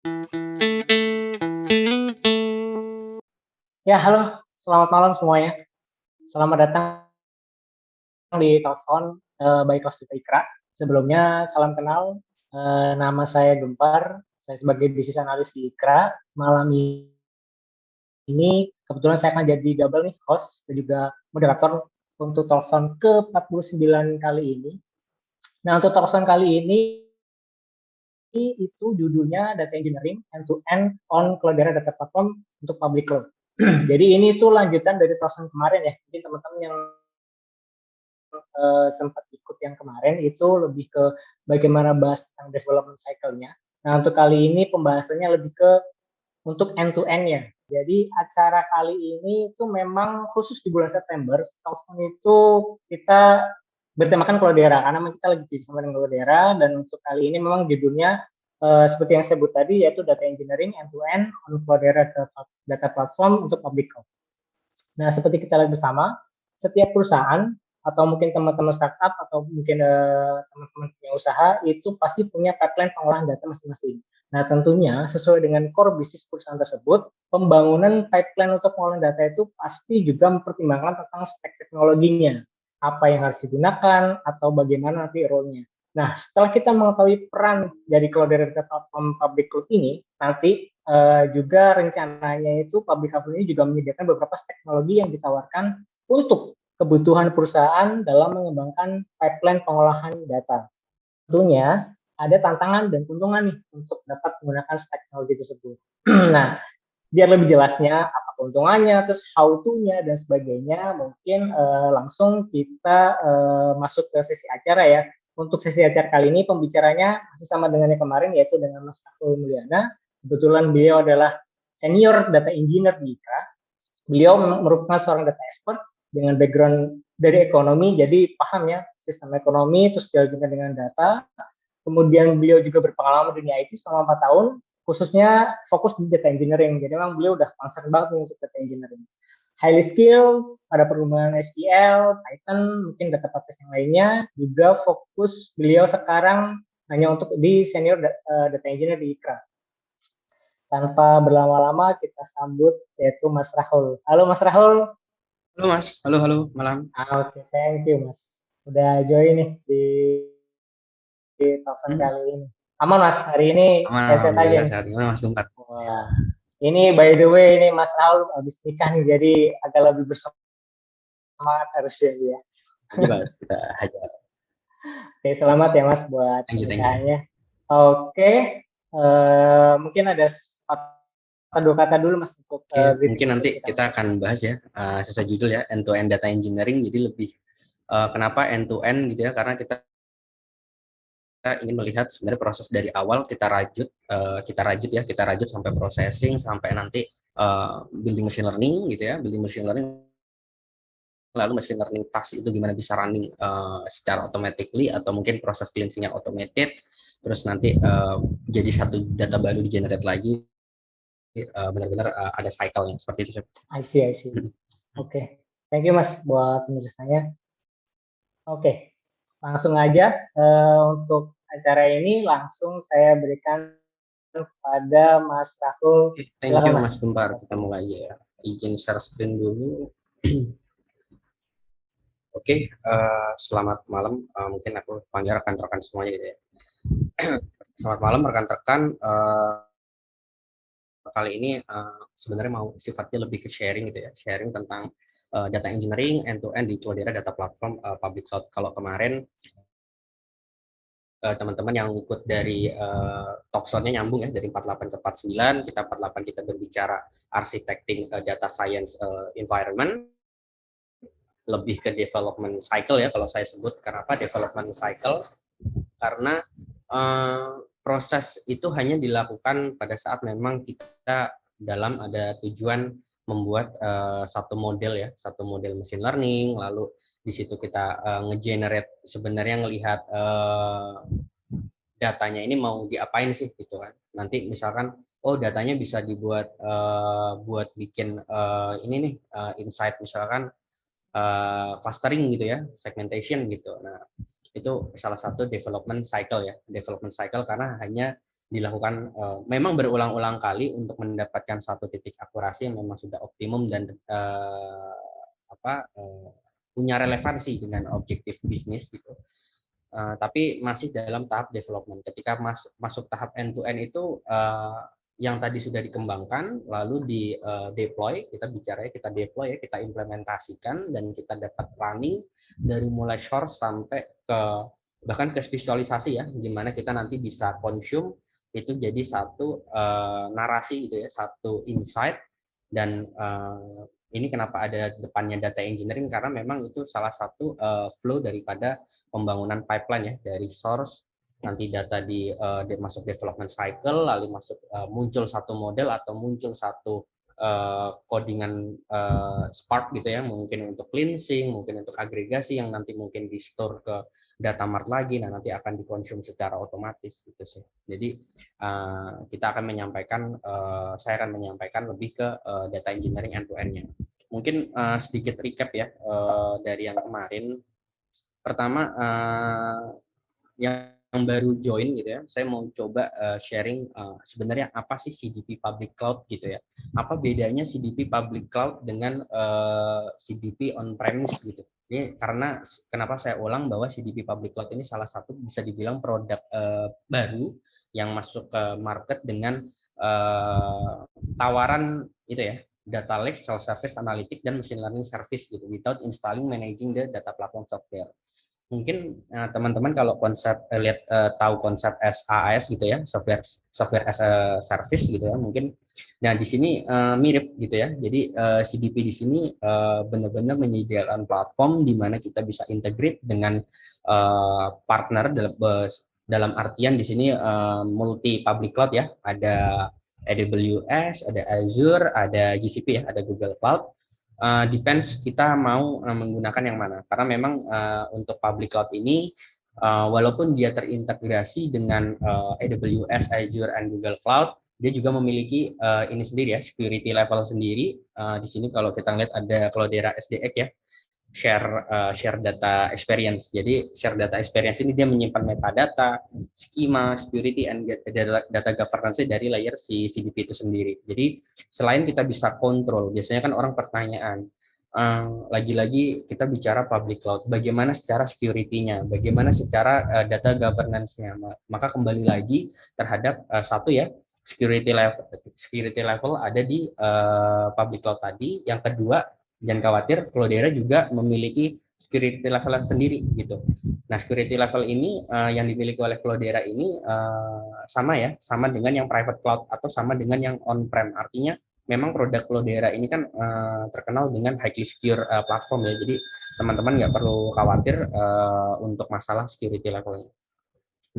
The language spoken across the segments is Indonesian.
Ya, halo, selamat malam semuanya. Selamat datang di Talksound, eee, by Cospita Ikra. Sebelumnya salam kenal, eee, nama saya Gempar, saya sebagai bisnis analis di Ikra. Malam ini kebetulan saya akan jadi double nih, host dan juga moderator untuk Talksound ke-49 kali ini. Nah, untuk Talksound kali ini itu judulnya Data Engineering End-to-End on Cloudera Data Platform untuk Public Cloud. Jadi ini tuh lanjutan dari Talksound kemarin ya, mungkin teman-teman yang uh, sempat ikut yang kemarin itu lebih ke bagaimana bahas tentang development cycle-nya. Nah, untuk kali ini pembahasannya lebih ke untuk end-to-end-nya. Jadi acara kali ini itu memang khusus di bulan September, tahun itu kita bertemakan Cloudera, karena kita lagi bersama dengan Cloudera, dan untuk kali ini memang judulnya uh, seperti yang saya sebut tadi, yaitu Data Engineering End-to-End on Cloudera Data Platform untuk Public Cloud. Nah, seperti kita lihat bersama, setiap perusahaan atau mungkin teman-teman startup atau mungkin teman-teman uh, punya usaha itu pasti punya pipeline pengolahan data masing-masing. Nah, tentunya sesuai dengan core bisnis perusahaan tersebut, pembangunan pipeline untuk pengolahan data itu pasti juga mempertimbangkan tentang spek teknologinya, apa yang harus digunakan atau bagaimana nanti role-nya. Nah, setelah kita mengetahui peran dari cloud data platform public cloud ini, nanti uh, juga rencananya itu public cloud ini juga menyediakan beberapa teknologi yang ditawarkan untuk kebutuhan perusahaan dalam mengembangkan pipeline pengolahan data. Tentunya ada tantangan dan keuntungan nih untuk dapat menggunakan teknologi tersebut. nah, biar lebih jelasnya apa keuntungannya, terus how to-nya dan sebagainya, mungkin uh, langsung kita uh, masuk ke sesi acara ya. Untuk sesi acara kali ini pembicaranya masih sama dengan yang kemarin yaitu dengan Mas Fakul Mulyana. Kebetulan beliau adalah senior data engineer di IKRA. Beliau merupakan seorang data expert dengan background dari ekonomi, jadi paham ya sistem ekonomi, terus juga dengan data. Kemudian beliau juga berpengalaman dunia IT selama 4 tahun, khususnya fokus di data engineering. Jadi memang beliau udah concern banget untuk data engineering. Highly skill pada perkembangan SQL, Python, mungkin data database yang lainnya. Juga fokus beliau sekarang hanya untuk di senior eh, data engineer di IKRA. Tanpa berlama-lama kita sambut yaitu Mas Rahul. Halo Mas Rahul. Halo Mas, halo halo malam. Ah, Oke, okay. thank you Mas. Udah join nih di di telepon hmm. kali ini. Aman Mas, hari ini Aman, sehat aja. Sehat, Mas Dumpat. Oh, ya. Ini by the way ini Mas Raul habis nikah nih, jadi agak lebih bersemangat harusnya ya. Mas, kita hajar. Oke, selamat ya Mas buat nikahnya. Oke, uh, mungkin ada dua kata dulu mas untuk uh, mungkin nanti kita. kita akan bahas ya uh, sesuai judul ya end to end data engineering jadi lebih uh, kenapa end to end gitu ya karena kita kita ingin melihat sebenarnya proses dari awal kita rajut uh, kita rajut ya kita rajut sampai processing sampai nanti uh, building machine learning gitu ya building machine learning lalu machine learning task itu gimana bisa running uh, secara automatically atau mungkin proses cleansingnya automated terus nanti uh, jadi satu data baru di generate lagi uh, benar-benar uh, ada cycle-nya seperti itu. I see, I see. Oke, okay. thank you Mas buat penjelasannya. Oke, okay. Langsung aja uh, untuk acara ini langsung saya berikan kepada Mas Rahul. Okay, thank you Mas Gempar, kita mulai ya. Izin share screen dulu. Oke, okay, uh, selamat malam. Uh, mungkin aku panggil rekan-rekan semuanya gitu ya. selamat malam rekan-rekan. Uh, kali ini uh, sebenarnya mau sifatnya lebih ke sharing gitu ya, sharing tentang uh, data engineering end-to-end -end di Cloudera Data Platform uh, Public Cloud. Kalau kemarin teman-teman uh, yang ikut dari uh, talkshownya nyambung ya dari 48 ke 49 kita 48 kita berbicara architecting uh, data science uh, environment lebih ke development cycle ya kalau saya sebut kenapa development cycle karena uh, proses itu hanya dilakukan pada saat memang kita dalam ada tujuan membuat uh, satu model ya, satu model machine learning, lalu di situ kita uh, nge-generate sebenarnya ngelihat uh, datanya ini mau diapain sih gitu kan. Nanti misalkan oh datanya bisa dibuat uh, buat bikin uh, ini nih uh, insight misalkan uh, clustering gitu ya, segmentation gitu. Nah, itu salah satu development cycle ya development cycle karena hanya dilakukan uh, memang berulang-ulang kali untuk mendapatkan satu titik akurasi yang memang sudah optimum dan uh, apa uh, punya relevansi dengan objektif bisnis gitu. Uh, tapi masih dalam tahap development. Ketika mas, masuk tahap end to end itu uh, yang tadi sudah dikembangkan lalu di uh, deploy, kita bicara ya kita deploy ya, kita implementasikan dan kita dapat running dari mulai source sampai ke bahkan ke visualisasi ya, gimana kita nanti bisa consume itu jadi satu uh, narasi gitu ya, satu insight dan uh, ini kenapa ada depannya data engineering? Karena memang itu salah satu uh, flow daripada pembangunan pipeline ya dari source nanti data di uh, masuk development cycle lalu masuk uh, muncul satu model atau muncul satu codingan uh, Spark gitu ya, mungkin untuk cleansing, mungkin untuk agregasi yang nanti mungkin di store ke data mart lagi, nah nanti akan dikonsum secara otomatis gitu sih. Jadi uh, kita akan menyampaikan, uh, saya akan menyampaikan lebih ke uh, data engineering end to end-nya. Mungkin uh, sedikit recap ya uh, dari yang kemarin. Pertama, uh, yang yang baru join gitu ya, saya mau coba sharing sebenarnya apa sih CDP Public Cloud gitu ya. Apa bedanya CDP Public Cloud dengan CDP on-premise gitu. Ini karena kenapa saya ulang bahwa CDP Public Cloud ini salah satu bisa dibilang produk uh, baru yang masuk ke market dengan uh, tawaran itu ya, data lake, self-service, analytic, dan machine learning service gitu, without installing managing the data platform software mungkin eh, teman-teman uh, kalau konsep uh, lihat uh, tahu konsep SaaS gitu ya software software as a service gitu ya mungkin nah di sini uh, mirip gitu ya. Jadi uh, CDP di sini uh, benar-benar menyediakan platform di mana kita bisa integrate dengan uh, partner dalam dalam artian di sini uh, multi public cloud ya. Ada AWS ada Azure ada GCP ya ada Google Cloud uh, depends kita mau uh, menggunakan yang mana. Karena memang uh, untuk public cloud ini, uh, walaupun dia terintegrasi dengan uh, AWS, Azure, and Google Cloud, dia juga memiliki uh, ini sendiri ya, security level sendiri. Uh, di sini kalau kita lihat ada Cloudera SDX ya, share uh, share data experience. Jadi share data experience ini dia menyimpan metadata, schema, security, and data, governance dari layer si CDP itu sendiri. Jadi selain kita bisa kontrol, biasanya kan orang pertanyaan, lagi-lagi uh, kita bicara public cloud, bagaimana secara security-nya, bagaimana secara uh, data governance-nya. Maka kembali lagi terhadap uh, satu ya, security level security level ada di uh, public cloud tadi. Yang kedua jangan khawatir Cloudera juga memiliki security level sendiri gitu. Nah, security level ini uh, yang dimiliki oleh Cloudera ini uh, sama ya, sama dengan yang private cloud atau sama dengan yang on-prem. Artinya memang produk Cloudera ini kan uh, terkenal dengan highly secure uh, platform ya. Jadi teman-teman nggak perlu khawatir uh, untuk masalah security levelnya.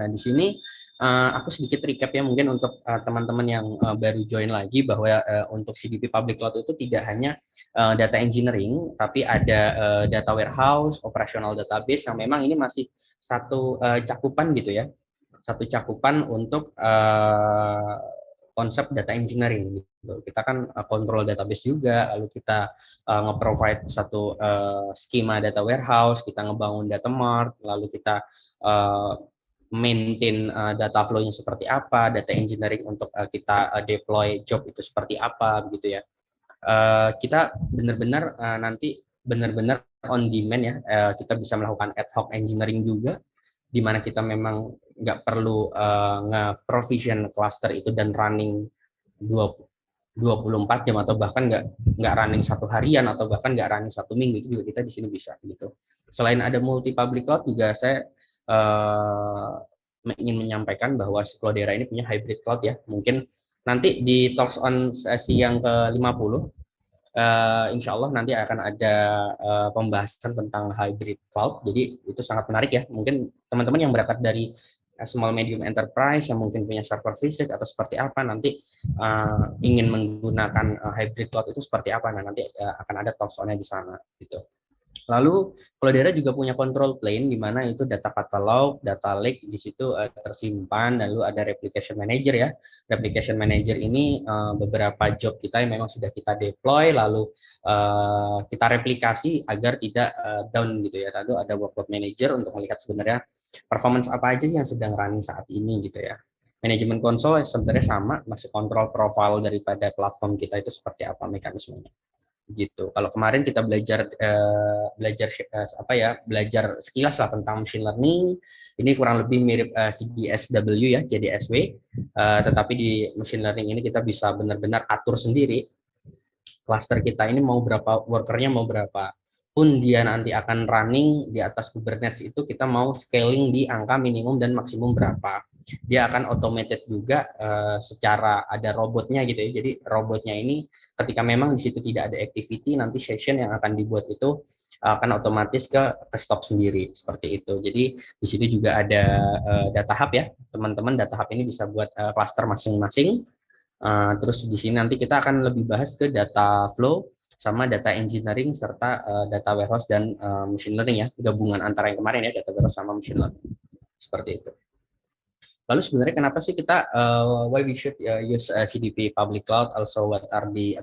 Nah, di sini uh, aku sedikit recap ya mungkin untuk eh, teman-teman uh, yang uh, baru join lagi bahwa uh, untuk CDP Public Cloud itu tidak hanya uh, data engineering, tapi ada uh, data warehouse, operational database yang memang ini masih satu uh, cakupan gitu ya, satu cakupan untuk uh, konsep data engineering gitu. Kita kan uh, kontrol database juga, lalu kita uh, nge-provide satu uh, skema data warehouse, kita ngebangun data mart, lalu kita uh, maintain uh, data flow-nya seperti apa, data engineering untuk uh, kita uh, deploy job itu seperti apa, gitu ya. Uh, kita benar-benar uh, nanti benar-benar on demand ya, uh, kita bisa melakukan ad hoc engineering juga, di mana kita memang nggak perlu uh, nge-provision cluster itu dan running 20, 24 jam atau bahkan nggak nggak running satu harian atau bahkan nggak running satu minggu itu juga kita di sini bisa gitu. Selain ada multi public cloud juga saya uh, ingin menyampaikan bahwa Cloudera ini punya hybrid cloud ya. Mungkin nanti di Talks on sesi yang ke-50, uh, eh, insya Allah nanti akan ada uh, pembahasan tentang hybrid cloud. Jadi itu sangat menarik ya. Mungkin teman-teman yang berangkat dari small medium enterprise yang mungkin punya server fisik atau seperti apa nanti uh, ingin menggunakan uh, hybrid cloud itu seperti apa nah nanti uh, akan ada talks di sana gitu. Lalu Cloudera juga punya control plane di mana itu data catalog, data lake di situ uh, tersimpan, lalu ada replication manager ya. Replication manager ini uh, beberapa job kita yang memang sudah kita deploy, lalu uh, kita replikasi agar tidak uh, down gitu ya. Lalu ada workload manager untuk melihat sebenarnya performance apa aja yang sedang running saat ini gitu ya. Manajemen konsol sebenarnya sama, masih kontrol profile daripada platform kita itu seperti apa mekanismenya. Gitu. Kalau kemarin kita belajar uh, belajar uh, apa ya, belajar sekilas lah tentang machine learning, ini kurang lebih mirip uh, CDSW ya, JDSW, uh, tetapi di machine learning ini kita bisa benar-benar atur sendiri. Cluster kita ini mau berapa workernya mau berapa pun dia nanti akan running di atas Kubernetes itu kita mau scaling di angka minimum dan maksimum berapa. Dia akan automated juga uh, secara ada robotnya gitu ya. Jadi robotnya ini ketika memang di situ tidak ada activity nanti session yang akan dibuat itu akan otomatis ke, ke stop sendiri seperti itu. Jadi di situ juga ada uh, data hub ya. Teman-teman data hub ini bisa buat uh, cluster masing-masing. Uh, terus di sini nanti kita akan lebih bahas ke data flow sama data engineering serta uh, data warehouse dan uh, machine learning ya gabungan antara yang kemarin ya data warehouse sama machine learning seperti itu. Lalu sebenarnya kenapa sih kita uh, why we should uh, use uh, CDP public cloud also what are the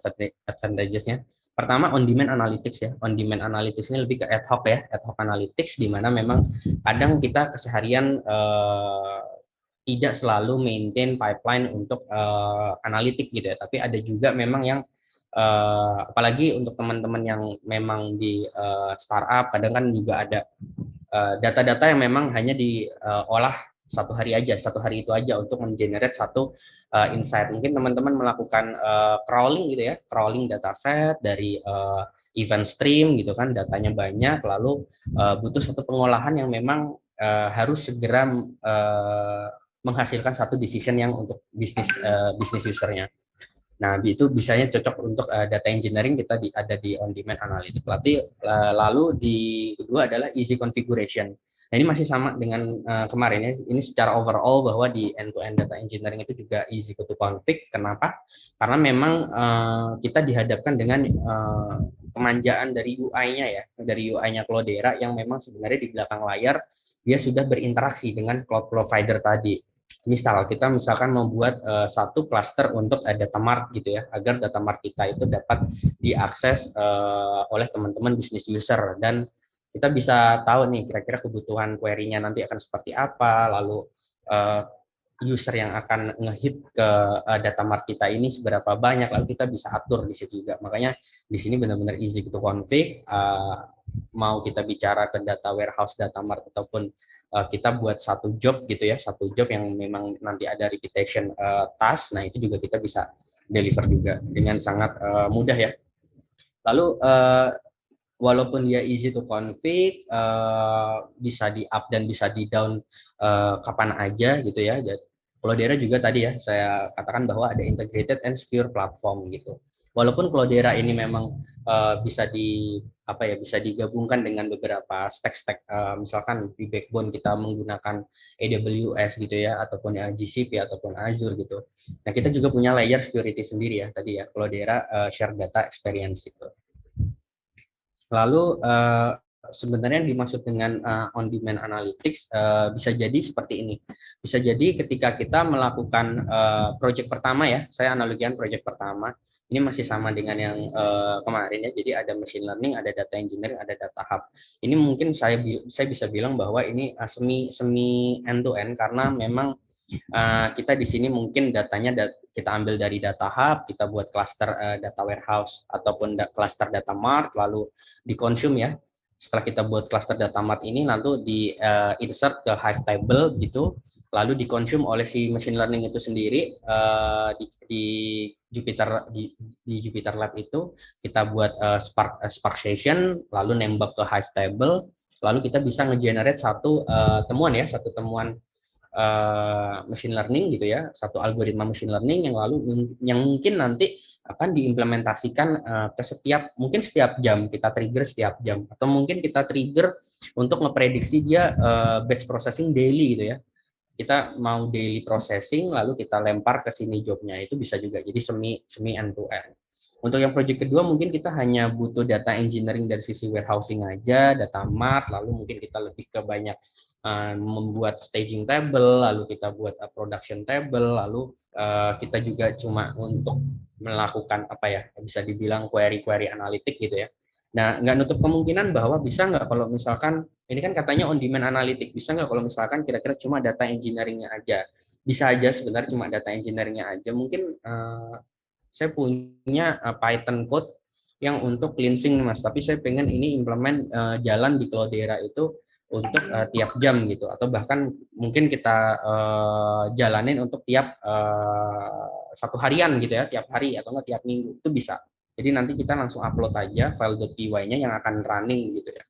advantages-nya? Pertama on demand analytics ya. On demand analytics ini lebih ke ad hoc ya, ad hoc analytics di mana memang kadang kita keseharian uh, tidak selalu maintain pipeline untuk uh, analitik gitu ya, tapi ada juga memang yang uh, apalagi untuk teman-teman yang memang di uh, startup kadang kan juga ada eh, data-data uh, yang memang hanya diolah uh, satu hari aja satu hari itu aja untuk mengenerate satu uh, insight. Mungkin teman-teman melakukan uh, crawling gitu ya crawling dataset dari uh, event stream gitu kan datanya banyak lalu uh, butuh satu pengolahan yang memang uh, harus segera uh, menghasilkan satu decision yang untuk bisnis uh, bisnis usernya Nah, itu bisanya cocok untuk uh, data engineering kita di, ada di on demand analytics. Lalu, uh, lalu di kedua adalah easy configuration. Nah, ini masih sama dengan uh, kemarin ya. Ini secara overall bahwa di end to end data engineering itu juga easy to config. Kenapa? Karena memang uh, kita dihadapkan dengan uh, kemanjaan dari UI-nya ya, dari UI-nya Cloudera yang memang sebenarnya di belakang layar dia sudah berinteraksi dengan cloud provider tadi misal kita misalkan membuat uh, satu cluster untuk uh, data mart gitu ya agar data mart kita itu dapat diakses uh, oleh teman-teman bisnis user. Dan kita bisa tahu nih kira-kira kebutuhan query-nya nanti akan seperti apa lalu uh, user yang akan ngehit ke uh, data mart kita ini seberapa banyak lalu kita bisa atur di situ juga makanya di sini benar-benar easy to config uh, mau kita bicara ke data warehouse, data mart ataupun uh, kita buat satu job gitu ya, satu job yang memang nanti ada repetition uh, task, nah itu juga kita bisa deliver juga dengan sangat mudah ya. Lalu walaupun dia easy to config, uh, bisa di up dan bisa di down uh, kapan aja gitu ya. Cloudera juga tadi ya saya katakan bahwa ada integrated and secure platform gitu. Walaupun Cloudera ini memang uh, bisa di apa ya bisa digabungkan dengan beberapa stack-stack uh, misalkan di backbone kita menggunakan AWS gitu ya ataupun ya GCP ataupun Azure gitu. Nah, kita juga punya layer security sendiri ya tadi ya Cloudera uh, share data experience itu. Lalu uh, sebenarnya yang dimaksud dengan uh, on demand analytics uh, bisa jadi seperti ini. Bisa jadi ketika kita melakukan uh, project pertama ya, saya analogikan project pertama. Ini masih sama dengan yang uh, kemarin ya. Jadi ada machine learning, ada data engineering, ada data hub. Ini mungkin saya saya bisa bilang bahwa ini uh, semi semi end to end karena memang uh, kita di sini mungkin datanya dat kita ambil dari data hub, kita buat cluster uh, data warehouse ataupun da cluster data mart lalu dikonsum ya setelah kita buat cluster data mart ini lalu di uh, insert ke Hive table gitu lalu dikonsum oleh si machine learning itu sendiri uh, di, di Jupyter di, di Jupyter Lab itu kita buat uh, Spark uh, Spark session lalu nembak ke Hive table lalu kita bisa ngegenerate satu uh, temuan ya satu temuan uh, machine learning gitu ya satu algoritma machine learning yang lalu yang mungkin nanti akan diimplementasikan uh, ke setiap mungkin setiap jam kita trigger setiap jam. Atau mungkin kita trigger untuk ngeprediksi dia uh, batch processing daily gitu ya. Kita mau daily processing lalu kita lempar ke sini jobnya. Itu bisa juga jadi semi semi end to end untuk yang project kedua mungkin kita hanya butuh data engineering dari sisi warehousing aja data mart lalu mungkin kita lebih ke banyak membuat staging table lalu kita buat production table lalu uh, kita juga cuma untuk melakukan apa ya bisa dibilang query-query analitik gitu ya. Nah, nggak nutup kemungkinan bahwa bisa nggak kalau misalkan ini kan katanya on demand analitik bisa nggak kalau misalkan kira-kira cuma data engineeringnya aja bisa aja sebenarnya cuma data engineeringnya aja. Mungkin uh, saya punya uh, Python code yang untuk cleansing mas, tapi saya pengen ini implement uh, jalan di Cloudera itu untuk uh, tiap jam gitu, atau bahkan mungkin kita uh, jalanin untuk tiap uh, satu harian gitu ya, tiap hari atau enggak tiap minggu itu bisa. Jadi nanti kita langsung upload aja file.py-nya yang akan running gitu ya.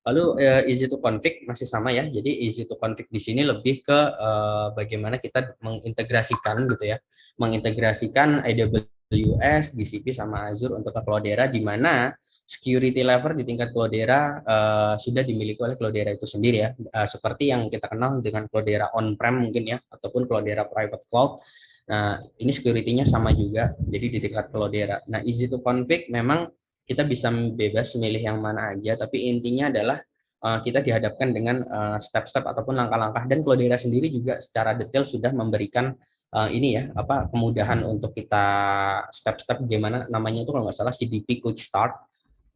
Lalu uh, easy to config masih sama ya. Jadi easy to config di sini lebih ke uh, bagaimana kita mengintegrasikan gitu ya. Mengintegrasikan AWS, GCP sama Azure untuk ke Cloudera di mana security level di tingkat Cloudera uh, sudah dimiliki oleh Cloudera itu sendiri ya. Uh, seperti yang kita kenal dengan Cloudera on-prem mungkin ya ataupun Cloudera private cloud. Nah, ini security-nya sama juga. Jadi di tingkat Cloudera. Nah, easy to config memang kita bisa bebas memilih yang mana aja, tapi intinya adalah uh, kita dihadapkan dengan eh, step-step uh, ataupun langkah-langkah dan Cloudera sendiri juga secara detail sudah memberikan uh, ini ya apa kemudahan untuk kita step-step bagaimana namanya itu kalau nggak salah CDP Quick Start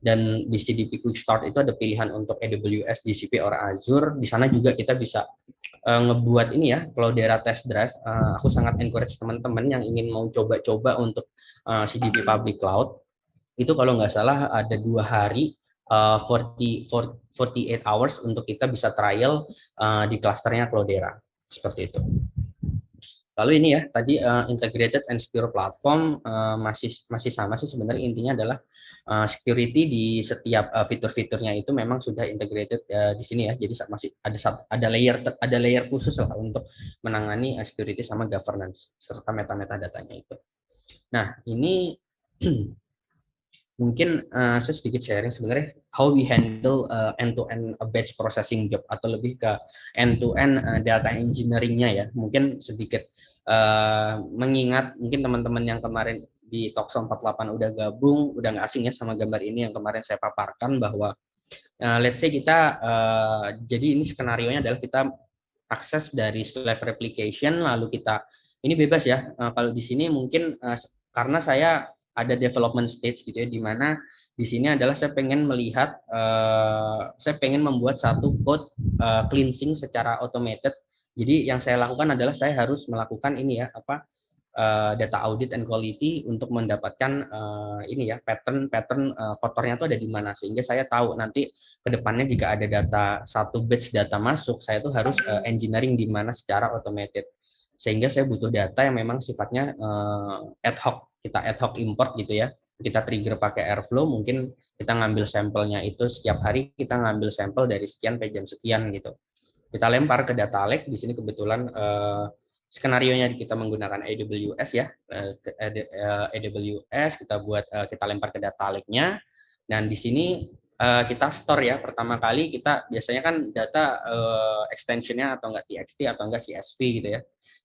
dan di CDP Quick Start itu ada pilihan untuk AWS, GCP, or Azure. Di sana juga kita bisa uh, ngebuat ini ya, Cloudera Test Drive. Uh, aku sangat encourage teman-teman yang ingin mau coba-coba untuk uh, CDP Public Cloud itu kalau nggak salah ada dua hari uh, 40, 48 hours untuk kita bisa trial uh, di klasternya Cloudera seperti itu. Lalu ini ya tadi uh, integrated and secure platform uh, masih masih sama sih sebenarnya intinya adalah uh, security di setiap uh, fitur-fiturnya itu memang sudah integrated uh, di sini ya. Jadi masih ada ada layer ada layer khusus lah untuk menangani uh, security sama governance serta meta-meta datanya itu. Nah, ini mungkin uh, saya sedikit sharing sebenarnya how we handle uh, end-to-end -end batch processing job atau lebih ke end-to-end -end, uh, data engineeringnya ya. Mungkin sedikit uh, mengingat mungkin teman-teman yang kemarin di Tokso 48 udah gabung, udah nggak asing ya sama gambar ini yang kemarin saya paparkan bahwa uh, let's say kita uh, jadi ini skenario nya adalah kita akses dari slave replication lalu kita ini bebas ya. Uh, kalau di sini mungkin uh, karena saya ada development stage gitu ya di mana di sini adalah saya pengen melihat uh, saya pengen membuat satu code uh, cleansing secara automated. Jadi yang saya lakukan adalah saya harus melakukan ini ya apa uh, data audit and quality untuk mendapatkan uh, ini ya pattern pattern uh, kotornya itu ada di mana. Sehingga saya tahu nanti ke depannya jika ada data satu batch data masuk saya tuh harus uh, engineering di mana secara automated sehingga saya butuh data yang memang sifatnya uh, ad hoc. Kita ad hoc import gitu ya. Kita trigger pakai Airflow mungkin kita ngambil sampelnya itu setiap hari kita ngambil sampel dari sekian ke jam sekian gitu. Kita lempar ke data lake di sini kebetulan eh, skenario nya kita menggunakan AWS ya. Eh, eh AWS kita buat eh, kita lempar ke data lake-nya. Dan di sini eh, kita store ya. Pertama kali kita biasanya kan data eh, extensionnya atau enggak TXT atau enggak CSV gitu ya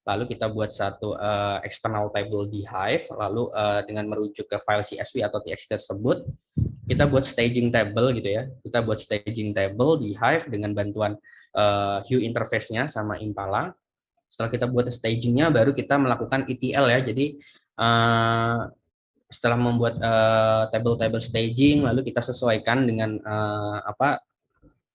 lalu kita buat satu uh, external table di Hive, lalu uh, dengan merujuk ke file CSV atau TXT tersebut, kita buat staging table gitu ya. Kita buat staging table di Hive dengan bantuan uh, Hue interface-nya sama Impala. Setelah kita buat stagingnya, baru kita melakukan ETL ya. Jadi uh, setelah membuat table-table uh, staging, lalu kita sesuaikan dengan uh, apa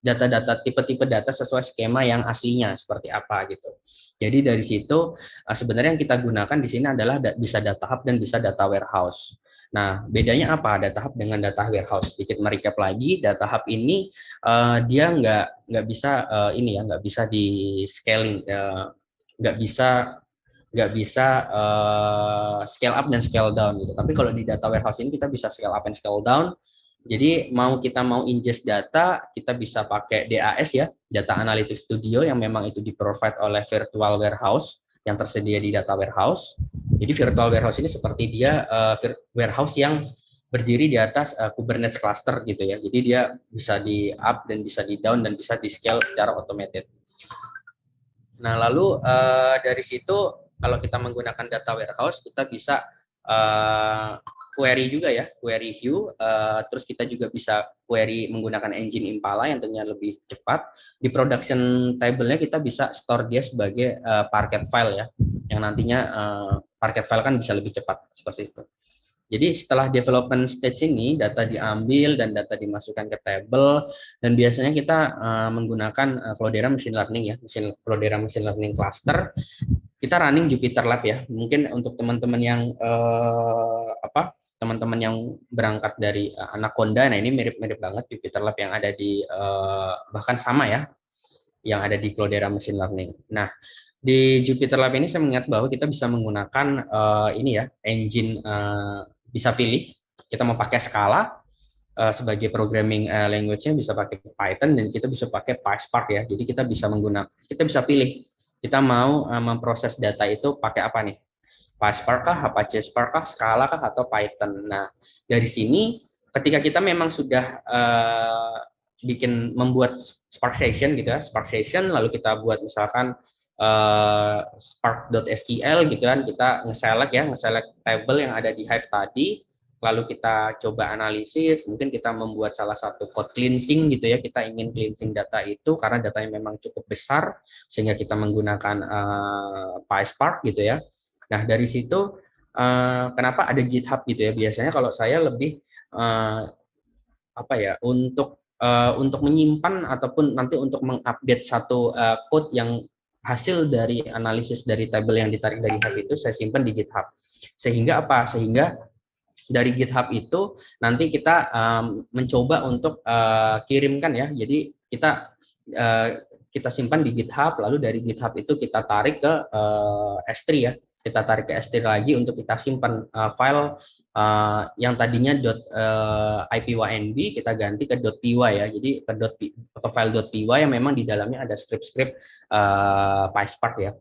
data-data tipe-tipe data sesuai skema yang aslinya seperti apa gitu. Jadi dari situ eh, sebenarnya yang kita gunakan di sini adalah bisa data hub dan bisa data warehouse. Nah, bedanya apa data hub dengan data warehouse? Sedikit merecap lagi, data hub ini uh, dia nggak nggak bisa uh, ini ya nggak bisa di scaling, uh, nggak bisa nggak bisa uh, scale up dan scale down gitu. Tapi kalau di data warehouse ini kita bisa scale up and scale down jadi mau kita mau ingest data, kita bisa pakai DAS ya, Data Analytics Studio yang memang itu di-provide oleh Virtual Warehouse yang tersedia di Data Warehouse. Jadi Virtual Warehouse ini seperti dia uh, warehouse yang berdiri di atas uh, Kubernetes cluster gitu ya. Jadi dia bisa di up dan bisa di down dan bisa di scale secara automated. Nah lalu uh, dari situ kalau kita menggunakan data warehouse kita bisa uh, query juga ya, query view. Uh, terus kita juga bisa query menggunakan engine Impala yang tentunya lebih cepat. Di production table-nya kita bisa store dia sebagai uh, parquet file ya, yang nantinya uh, parquet file kan bisa lebih cepat seperti itu. Jadi setelah development stage ini data diambil dan data dimasukkan ke table dan biasanya kita uh, menggunakan uh, Cloudera machine learning ya, mesin Cloudera machine learning cluster. Kita running Jupyter Lab ya. Mungkin untuk teman-teman yang uh, apa? Teman-teman yang berangkat dari uh, Anaconda, nah ini mirip-mirip banget Jupyter Lab yang ada di uh, bahkan sama ya, yang ada di Cloudera machine learning. Nah, di Jupyter Lab ini saya mengingat bahwa kita bisa menggunakan uh, ini ya engine uh, bisa pilih kita mau pakai skala uh, sebagai programming uh, language-nya bisa pakai Python dan kita bisa pakai PySpark ya. Jadi kita bisa menggunakan kita bisa pilih kita mau uh, memproses data itu pakai apa nih? PySpark kah, Apache Spark kah, Scala kah atau Python. Nah, dari sini ketika kita memang sudah uh, bikin membuat Spark Session gitu ya, Spark Session lalu kita buat misalkan uh, spark.sql gitu kan kita nge-select ya nge-select table yang ada di Hive tadi lalu kita coba analisis mungkin kita membuat salah satu code cleansing gitu ya kita ingin cleansing data itu karena datanya memang cukup besar sehingga kita menggunakan uh, PySpark gitu ya nah dari situ uh, kenapa ada GitHub gitu ya biasanya kalau saya lebih uh, apa ya untuk uh, untuk menyimpan ataupun nanti untuk mengupdate satu uh, code yang hasil dari analisis dari tabel yang ditarik dari Hive itu saya simpan di GitHub. Sehingga apa? Sehingga dari GitHub itu nanti kita um, mencoba untuk uh, kirimkan ya. Jadi kita uh, kita simpan di GitHub, lalu dari GitHub itu kita tarik ke uh, S3 ya. Kita tarik ke S3 lagi untuk kita simpan uh, file uh, yang tadinya uh, ipynb kita ganti ke .py ya. Jadi ke, dot, ke file .py yang memang di dalamnya ada script-script uh, PySpark ya.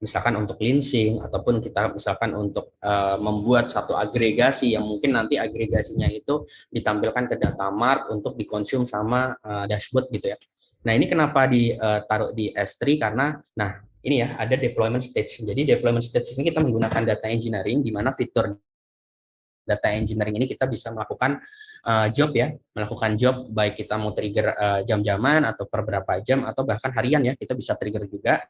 Misalkan untuk cleansing ataupun kita misalkan untuk uh, membuat satu agregasi yang mungkin nanti agregasinya itu ditampilkan ke data mart untuk dikonsum sama uh, dashboard gitu ya. Nah, ini kenapa ditaruh di S3 karena nah ini ya ada deployment stage. Jadi deployment stage ini kita menggunakan data engineering di mana fitur data engineering ini kita bisa melakukan uh, job ya, melakukan job baik kita mau trigger uh, jam-jaman atau per berapa jam atau bahkan harian ya, kita bisa trigger juga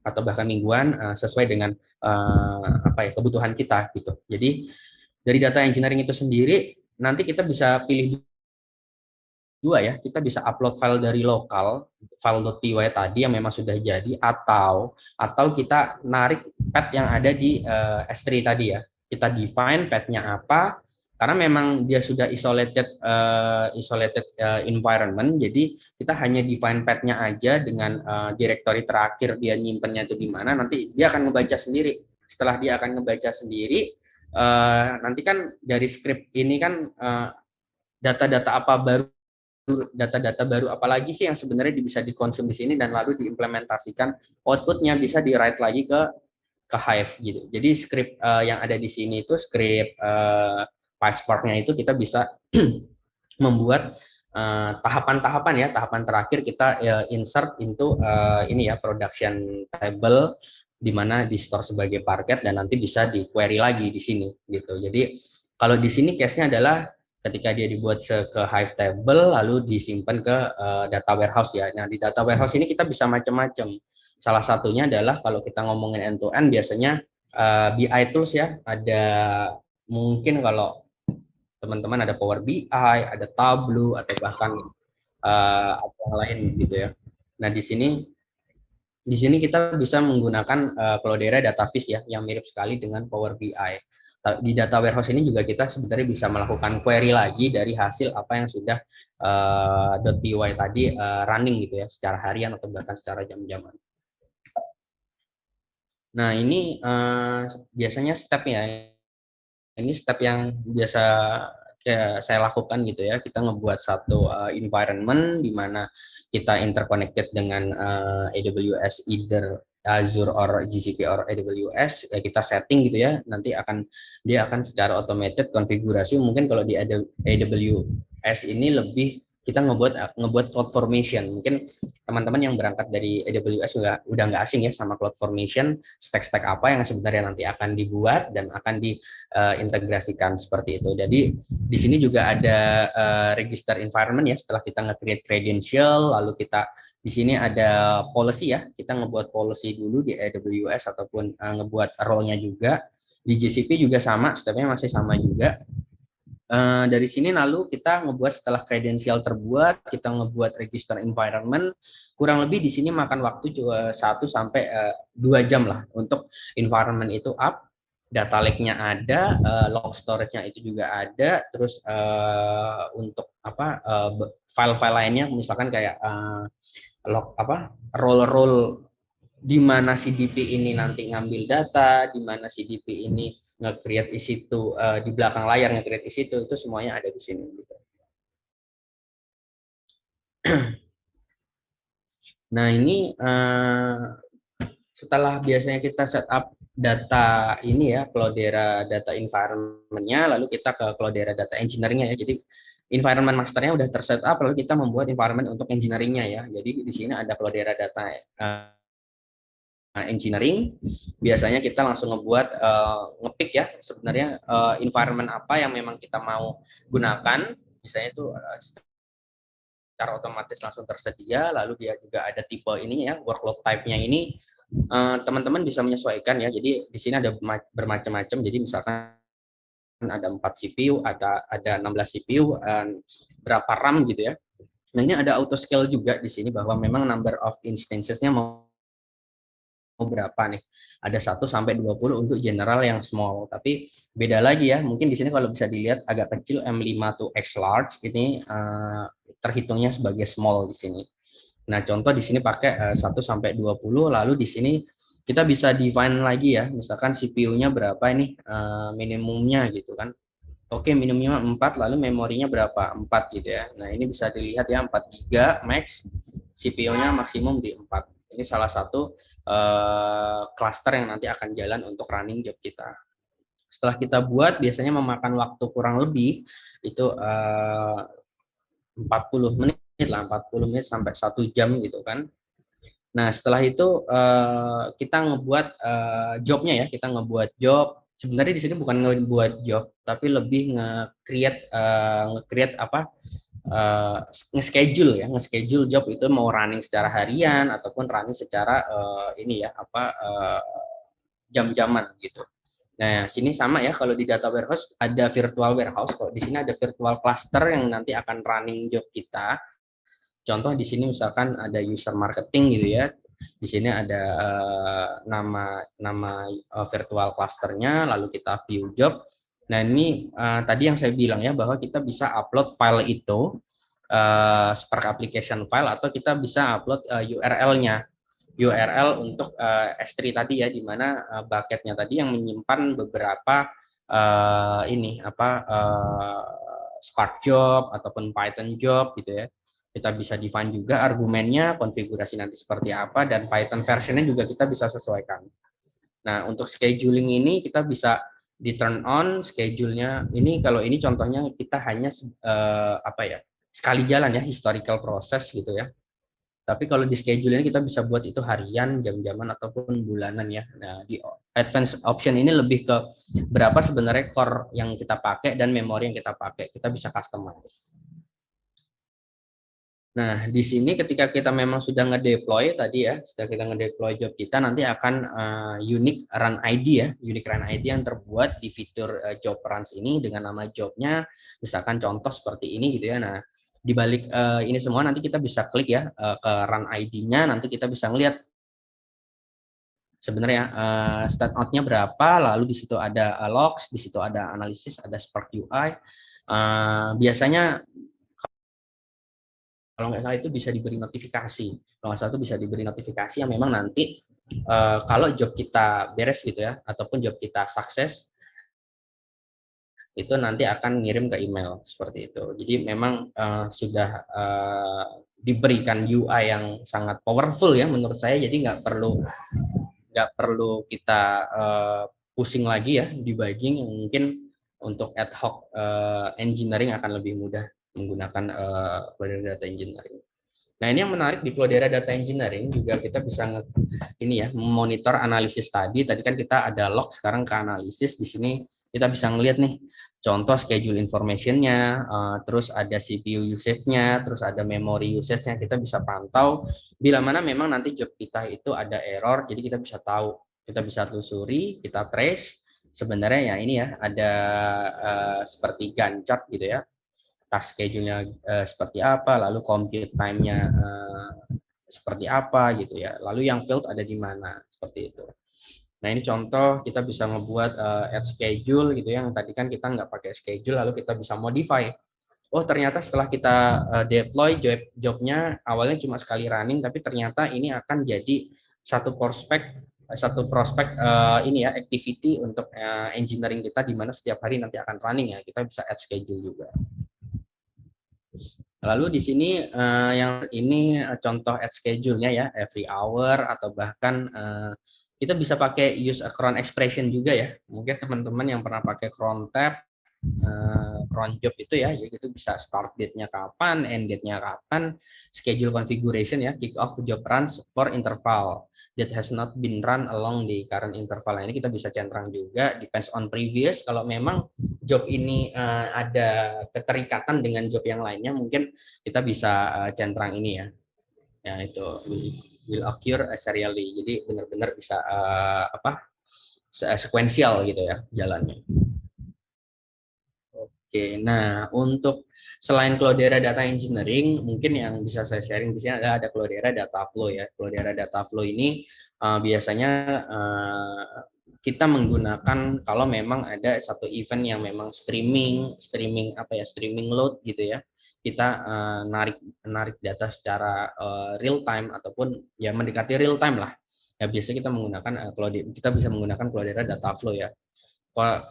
atau bahkan mingguan uh, sesuai dengan uh, apa ya kebutuhan kita gitu. Jadi dari data engineering itu sendiri nanti kita bisa pilih dua ya, kita bisa upload file dari lokal file.py tadi yang memang sudah jadi atau atau kita narik path yang ada di uh, S3 tadi ya. Kita define path-nya apa karena memang dia sudah isolated uh, isolated uh, environment jadi kita hanya define path-nya aja dengan uh, directory terakhir dia nyimpennya itu di mana nanti dia akan ngebaca sendiri. Setelah dia akan ngebaca sendiri uh, nanti kan dari script ini kan data-data uh, apa baru data-data baru apalagi sih yang sebenarnya bisa dikonsum di sini dan lalu diimplementasikan outputnya bisa di write lagi ke ke Hive gitu. Jadi script uh, yang ada di sini itu script uh, PySpark-nya itu kita bisa membuat eh, tahapan-tahapan uh, ya, tahapan terakhir kita uh, insert into uh, ini ya production table di mana di store sebagai parket dan nanti bisa di query lagi di sini gitu. Jadi kalau di sini case-nya adalah ketika dia dibuat ke Hive table lalu disimpan ke uh, data warehouse ya. Nah, di data warehouse ini kita bisa macam-macam Salah satunya adalah kalau kita ngomongin end to end biasanya uh, eh, BI tools ya, ada mungkin kalau teman-teman ada Power BI, ada Tableau atau bahkan uh, apa yang lain gitu ya. Nah, di sini di sini kita bisa menggunakan uh, Cloudera Datavis ya yang mirip sekali dengan Power BI. Di data warehouse ini juga kita sebenarnya bisa melakukan query lagi dari hasil apa yang sudah uh, .py tadi uh, running gitu ya secara harian atau bahkan secara jam-jaman. Nah, ini uh, biasanya step ya. Ini step yang biasa kayak saya lakukan gitu ya. Kita ngebuat satu uh, environment di mana kita interconnected dengan uh, AWS either Azure or GCP or AWS ya kita setting gitu ya nanti akan dia akan secara automated konfigurasi mungkin kalau di AWS ini lebih kita ngebuat ngebuat cloud formation. Mungkin teman-teman yang berangkat dari AWS udah udah nggak asing ya sama cloud formation, stack-stack apa yang sebenarnya nanti akan dibuat dan akan diintegrasikan uh, seperti itu. Jadi di sini juga ada uh, register environment ya setelah kita nge-create credential lalu kita di sini ada policy ya. Kita ngebuat policy dulu di AWS ataupun uh, ngebuat role-nya juga Di GCP juga sama, stepnya masih sama juga. Uh, dari sini lalu kita ngebuat setelah kredensial terbuat, kita ngebuat register environment, kurang lebih di sini makan waktu juga 1 sampai uh, 2 jam lah untuk environment itu up, data lake-nya ada, uh, log storage-nya itu juga ada, terus uh, untuk apa file-file uh, lainnya misalkan kayak uh, log apa role-role di mana CDP ini nanti ngambil data, di mana CDP ini nge-create di situ uh, di belakang layar nge-create di situ itu semuanya ada di sini gitu. Nah, ini uh, setelah biasanya kita setup data ini ya, Cloudera data environment-nya, lalu kita ke Cloudera data engineering-nya ya. Jadi environment masternya udah tersetup, lalu kita membuat environment untuk engineering-nya ya. Jadi di sini ada Cloudera data uh, Nah, engineering biasanya kita langsung ngebuat uh, ngepick ya sebenarnya uh, environment apa yang memang kita mau gunakan. Misalnya itu secara otomatis langsung tersedia lalu dia juga ada tipe ini ya workload type-nya ini teman-teman uh, bisa menyesuaikan ya. Jadi di sini ada bermacam-macam. Jadi misalkan ada 4 CPU ada ada 16 CPU dan berapa RAM gitu ya nah ini ada auto scale juga di sini bahwa memang number of instances-nya mau berapa nih. Ada 1 sampai 20 untuk general yang small. Tapi beda lagi ya. Mungkin di sini kalau bisa dilihat agak kecil M5 to X large ini uh, terhitungnya sebagai small di sini. Nah, contoh di sini pakai uh, 1 sampai 20 lalu di sini kita bisa define lagi ya. Misalkan CPU-nya berapa ini uh, minimumnya gitu kan. Oke, minimumnya 4 lalu memorinya berapa? 4 gitu ya. Nah, ini bisa dilihat ya 4 GB max, CPU-nya maksimum di 4. Ini salah satu cluster yang nanti akan jalan untuk running job kita. Setelah kita buat, biasanya memakan waktu kurang lebih itu uh, 40 menit lah, 40 menit sampai satu jam gitu kan. Nah, setelah itu uh, kita ngebuat uh, jobnya ya, kita ngebuat job. Sebenarnya di sini bukan ngebuat job, tapi lebih nge-create uh, nge-create apa? uh, nge-schedule ya, nge-schedule job itu mau running secara harian ataupun running secara uh, ini ya apa uh, jam-jaman gitu. Nah, sini sama ya kalau di data warehouse ada virtual warehouse, kalau di sini ada virtual cluster yang nanti akan running job kita. Contoh di sini misalkan ada user marketing gitu ya. Di sini ada uh, nama nama uh, virtual clusternya, lalu kita view job. Nah ini uh, tadi yang saya bilang ya bahwa kita bisa upload file itu uh, Spark application file atau kita bisa upload uh, URL-nya URL untuk uh, S3 tadi ya di mana uh, bucketnya tadi yang menyimpan beberapa uh, ini apa uh, Spark job ataupun Python job gitu ya kita bisa define juga argumennya konfigurasi nanti seperti apa dan Python versionnya juga kita bisa sesuaikan. Nah untuk scheduling ini kita bisa di turn on schedule-nya. Ini kalau ini contohnya kita hanya uh, apa ya sekali jalan ya historical proses gitu ya. Tapi kalau di schedule ini kita bisa buat itu harian jam-jaman ataupun bulanan ya. Nah di advance option ini lebih ke berapa sebenarnya core yang kita pakai dan memori yang kita pakai. Kita bisa customize Nah, di sini ketika kita memang sudah ngedeploy tadi ya, sudah kita ngedeploy job kita nanti akan uh, unique run ID ya, unique run ID yang terbuat di fitur uh, job runs ini dengan nama jobnya, misalkan contoh seperti ini gitu ya. Nah, di balik uh, ini semua nanti kita bisa klik ya uh, ke run ID-nya, nanti kita bisa ngelihat sebenarnya uh, start out-nya berapa, lalu di situ ada uh, logs, di situ ada analisis, ada Spark UI. Uh, biasanya kalau nggak salah itu bisa diberi notifikasi. Kalau nggak salah itu bisa diberi notifikasi yang memang nanti uh, kalau job kita beres gitu ya ataupun job kita sukses itu nanti akan ngirim ke email seperti itu. Jadi memang uh, sudah uh, diberikan UI yang sangat powerful ya menurut saya. Jadi nggak perlu nggak perlu kita uh, pusing lagi ya yang mungkin untuk ad hoc uh, engineering akan lebih mudah menggunakan uh, Data Engineering. Nah ini yang menarik di Cloudera Data Engineering juga kita bisa ini ya monitor analisis tadi. Tadi kan kita ada log, sekarang ke analisis. Di sini kita bisa ngelihat nih contoh schedule information-nya, uh, terus ada CPU usage-nya, terus ada memory usage-nya. Kita bisa pantau bila mana memang nanti job kita itu ada error, jadi kita bisa tahu, kita bisa telusuri, kita trace, sebenarnya ya ini ya ada uh, seperti Gantt chart gitu ya task schedule-nya uh, seperti apa, lalu compute time-nya uh, seperti apa gitu ya. Lalu yang field ada di mana seperti itu. Nah ini contoh kita bisa ngebuat uh, add schedule gitu ya. Yang tadi kan kita nggak pakai schedule, lalu kita bisa modify. Oh ternyata setelah kita uh, deploy job jobnya awalnya cuma sekali running, tapi ternyata ini akan jadi satu prospek satu prospek uh, ini ya activity untuk uh, engineering kita di mana setiap hari nanti akan running ya kita bisa add schedule juga. Lalu di sini uh, yang ini contoh add schedule-nya ya every hour atau bahkan uh, kita bisa pakai use a cron expression juga ya. Mungkin teman-teman yang pernah pakai cron tab uh, cron job itu ya, jadi itu bisa start date-nya kapan, end date-nya kapan, schedule configuration ya, kick off job runs for interval that has not been run along the current interval. Nah, ini kita bisa centang juga, depends on previous. Kalau memang job ini uh, ada keterikatan dengan job yang lainnya, mungkin kita bisa uh, centang ini ya. Ya itu will occur serially. Jadi benar-benar bisa uh, apa sekuensial gitu ya jalannya. Oke, nah untuk selain Cloudera Data Engineering, mungkin yang bisa saya sharing di sini ada ada Cloudera Data Flow ya. Cloudera Data Flow ini uh, biasanya uh, kita menggunakan kalau memang ada satu event yang memang streaming, streaming apa ya, streaming load gitu ya. Kita uh, narik narik data secara uh, real time ataupun ya mendekati real time lah. Ya biasanya kita menggunakan uh, Cloudera, kita bisa menggunakan Cloudera Data Flow ya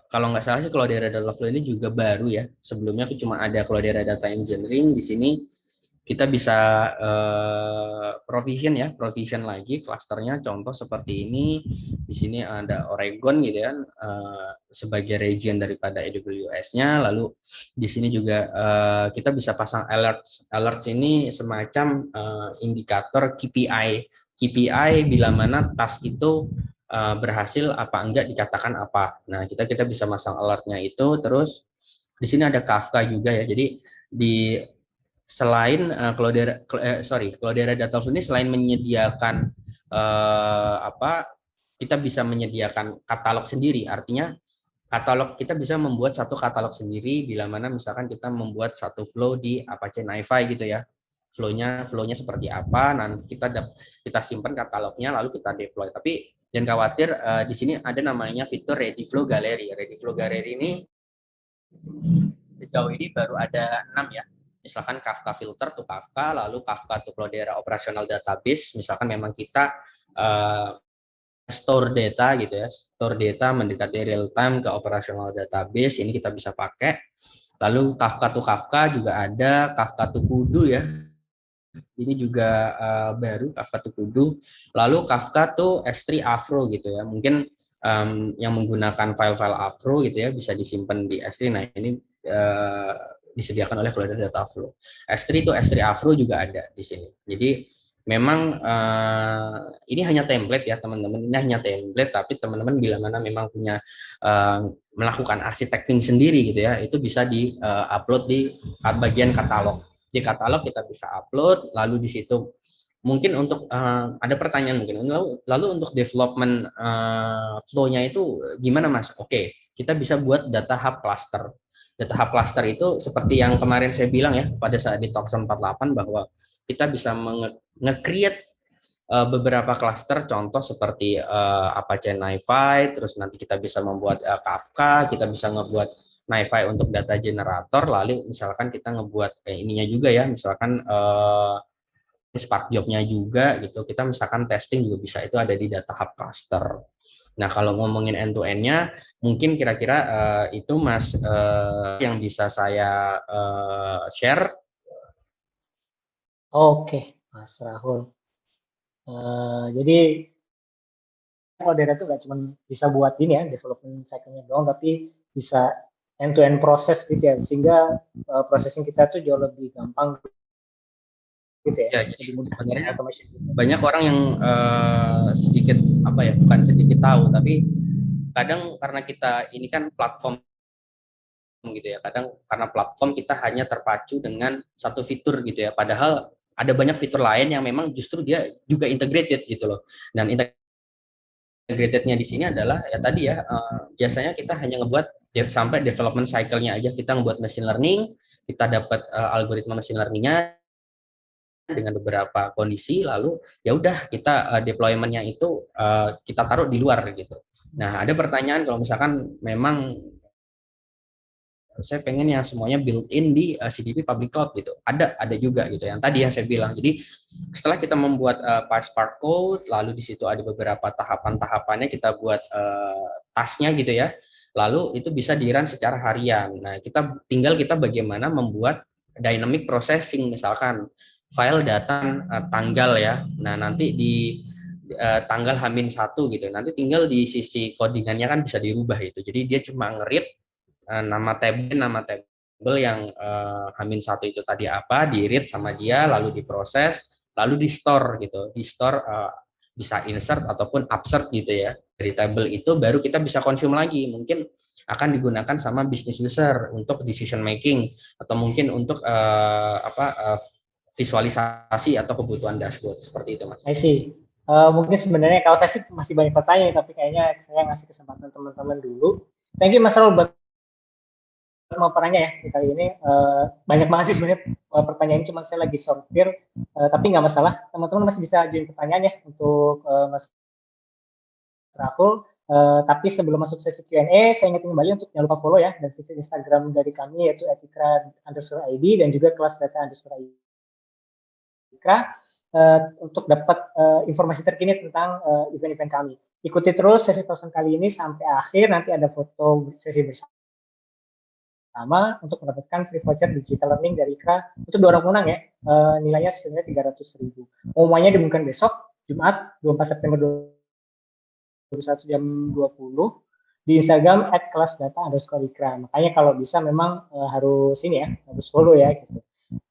kalau nggak salah sih kalau daerah data flow ini juga baru ya. Sebelumnya aku cuma ada kalau daerah data engineering di sini kita bisa uh, provision ya, provision lagi klasternya contoh seperti ini. Di sini ada Oregon gitu ya uh, sebagai region daripada AWS-nya. Lalu di sini juga uh, kita bisa pasang alerts. Alerts ini semacam uh, indikator KPI. KPI bila mana task itu uh, berhasil apa enggak dikatakan apa. Nah, kita kita bisa masang alertnya itu terus di sini ada Kafka juga ya. Jadi di selain uh, Cloudera eh, sorry, Cloudera Data ini selain menyediakan uh, apa kita bisa menyediakan katalog sendiri. Artinya katalog kita bisa membuat satu katalog sendiri bila mana misalkan kita membuat satu flow di Apache NiFi gitu ya flownya flownya seperti apa nanti kita kita simpan katalognya lalu kita deploy tapi Jangan khawatir, uh, di sini ada namanya fitur Ready Flow Gallery. Ready Flow Gallery ini sejauh ini baru ada enam ya. Misalkan Kafka Filter to Kafka, lalu Kafka to Cloudera Operational Database. Misalkan memang kita uh, store data gitu ya, store data mendekati real time ke operational database, ini kita bisa pakai. Lalu Kafka to Kafka juga ada, Kafka to Kudu ya, ini juga uh, baru Kafka tuh Kudu. Lalu Kafka tuh S3 Afro gitu ya. Mungkin um, yang menggunakan file-file Afro gitu ya bisa disimpan di S3. Nah, ini uh, disediakan oleh Cloudera Data Flow. S3 itu S3 Afro juga ada di sini. Jadi memang uh, ini hanya template ya teman-teman. Ini hanya template tapi teman-teman bila mana memang punya uh, melakukan arsitekting sendiri gitu ya, itu bisa di uh, upload di bagian katalog di katalog kita bisa upload lalu di situ mungkin untuk uh, ada pertanyaan mungkin lalu lalu untuk development uh, flow-nya itu gimana mas? Oke okay, kita bisa buat data hub cluster. Data hub cluster itu seperti yang kemarin saya bilang ya pada saat di Talkson 48 bahwa kita bisa nge-create uh, beberapa cluster contoh seperti uh, Apache NiFi terus nanti kita bisa membuat uh, Kafka kita bisa ngebuat NiFi untuk data generator, lalu misalkan kita ngebuat kayak ininya juga ya, misalkan uh, Spark Job-nya juga gitu, kita misalkan testing juga bisa, itu ada di data hub cluster. Nah, kalau ngomongin end-to-end-nya, mungkin kira-kira uh, itu Mas uh, yang bisa saya uh, share. Oke, Mas Rahul. Uh, jadi Cloudera itu nggak cuma bisa buat ini ya, development cycle-nya doang, tapi bisa end to end proses gitu ya sehingga uh, processing kita tuh jauh lebih gampang gitu ya, ya jadi sebenarnya banyak orang yang uh, sedikit apa ya bukan sedikit tahu tapi kadang karena kita ini kan platform gitu ya kadang karena platform kita hanya terpacu dengan satu fitur gitu ya padahal ada banyak fitur lain yang memang justru dia juga integrated gitu loh. Dan integrated-nya di sini adalah ya tadi ya uh, biasanya kita hanya ngebuat sampai development cycle-nya aja kita ngebuat machine learning, kita dapat uh, algoritma machine learning-nya dengan beberapa kondisi lalu ya udah kita uh, deployment-nya itu uh, kita taruh di luar gitu. Nah, ada pertanyaan kalau misalkan memang saya pengen yang semuanya built-in di uh, CDP public cloud gitu. Ada ada juga gitu yang tadi yang saya bilang. Jadi setelah kita membuat uh, PySpark code, lalu di situ ada beberapa tahapan-tahapannya kita buat uh, tasnya gitu ya. Lalu itu bisa di secara harian. Nah, kita tinggal kita bagaimana membuat dynamic processing misalkan file data uh, tanggal ya. Nah, nanti di uh, tanggal Hamin satu gitu. Nanti tinggal di sisi codingannya kan bisa dirubah itu. Jadi dia cuma ngerit Eh, nama table nama table yang uh, Hamin satu itu tadi apa, di read sama dia, lalu diproses, lalu di store gitu, di store uh, bisa insert ataupun upsert gitu ya dari table itu baru kita bisa consume lagi mungkin akan digunakan sama business user untuk decision making atau mungkin untuk uh, apa uh, visualisasi atau kebutuhan dashboard seperti itu mas. I see. Uh, mungkin sebenarnya kalau saya sih masih banyak pertanyaan tapi kayaknya saya ngasih kesempatan teman-teman dulu. Thank you Mas Raul buat mau pertanyaan ya kali ini uh, banyak banget sih sebenarnya uh, pertanyaan cuma saya lagi sortir uh, tapi nggak masalah. Teman-teman masih bisa ajuin pertanyaan ya untuk uh, Mas Rahul. Uh, tapi sebelum masuk sesi Q&A saya ingetin kembali untuk jangan lupa follow ya dan visit Instagram dari kami yaitu etikra underscore ID dan juga kelas data underscore ID etikra uh, untuk dapat uh, informasi terkini tentang event-event uh, kami. Ikuti terus sesi telepon kali ini sampai akhir nanti ada foto sesi bersama sama untuk mendapatkan free voucher digital learning dari IKRA itu dua orang menang ya. E, nilainya sebenarnya tiga ratus ribu. Umumnya diumumkan besok Jumat 24 September 2021 jam 20 di Instagram at kelas data underscore ikra. Makanya kalau bisa memang e, harus ini ya harus follow ya gitu.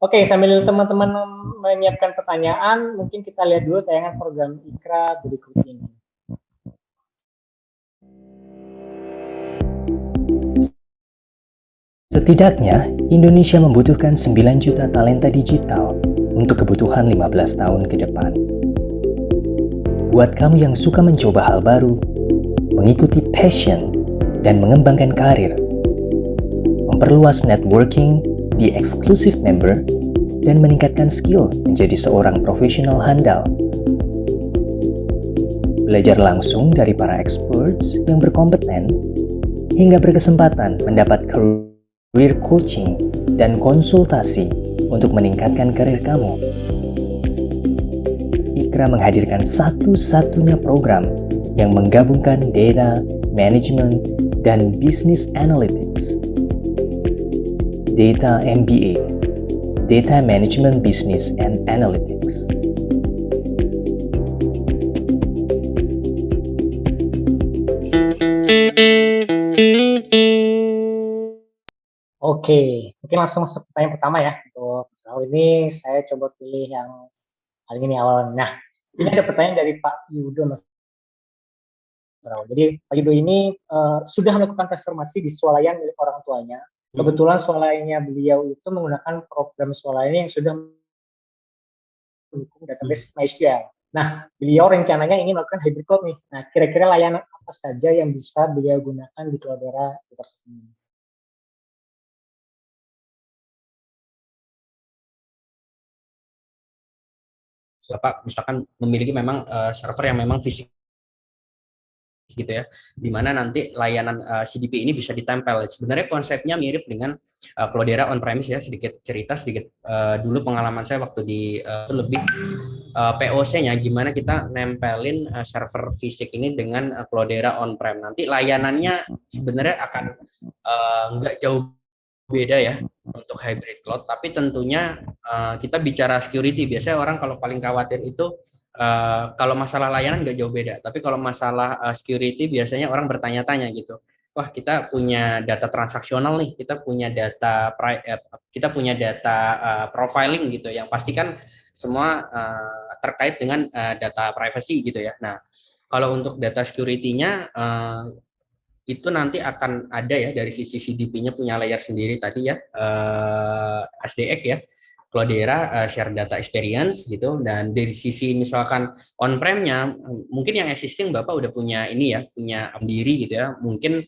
Oke, sambil teman-teman menyiapkan pertanyaan, mungkin kita lihat dulu tayangan program IKRA berikut ini. Setidaknya, Indonesia membutuhkan 9 juta talenta digital untuk kebutuhan 15 tahun ke depan. Buat kamu yang suka mencoba hal baru, mengikuti passion, dan mengembangkan karir, memperluas networking di exclusive member, dan meningkatkan skill menjadi seorang profesional handal. Belajar langsung dari para experts yang berkompeten, hingga berkesempatan mendapat career career coaching, dan konsultasi untuk meningkatkan karir kamu. Ikra menghadirkan satu-satunya program yang menggabungkan data, management, dan business analytics. Data MBA, Data Management Business and Analytics. Oke, mungkin langsung masuk pertanyaan pertama ya. Untuk soal ini saya coba pilih yang paling ini awal. Nah, ini ada pertanyaan dari Pak Yudo Mas Jadi Pak Yudo ini uh, sudah melakukan transformasi di swalayan milik orang tuanya. Hmm. Kebetulan swalayannya beliau itu menggunakan program swalayan yang sudah mendukung database hmm. MySQL. Nah, beliau rencananya ingin melakukan hybrid cloud nih. Nah, kira-kira layanan apa saja yang bisa beliau gunakan di Cloudera ini? Bapak misalkan memiliki memang uh, server yang memang fisik gitu ya, di mana nanti layanan uh, eh, CDP ini bisa ditempel. Sebenarnya konsepnya mirip dengan uh, Cloudera on-premise ya, sedikit cerita, sedikit uh, dulu pengalaman saya waktu di uh, lebih uh, POC-nya, gimana kita nempelin uh, server fisik ini dengan uh, Cloudera on-prem. Nanti layanannya sebenarnya akan uh, nggak jauh beda ya untuk hybrid cloud, tapi tentunya uh, kita bicara security. Biasanya orang kalau paling khawatir itu uh, kalau masalah layanan nggak jauh beda, tapi kalau masalah uh, security biasanya orang bertanya-tanya gitu. Wah kita punya data transaksional nih, kita punya data kita punya data uh, profiling gitu, yang pastikan semua uh, terkait dengan uh, data privacy gitu ya. Nah kalau untuk data security-nya itu nanti akan ada ya dari sisi CDP-nya punya layer sendiri tadi ya uh, SDX ya. Cloudera uh, share data experience gitu dan dari sisi misalkan on-prem-nya mungkin yang existing Bapak udah punya ini ya, punya sendiri gitu ya. Mungkin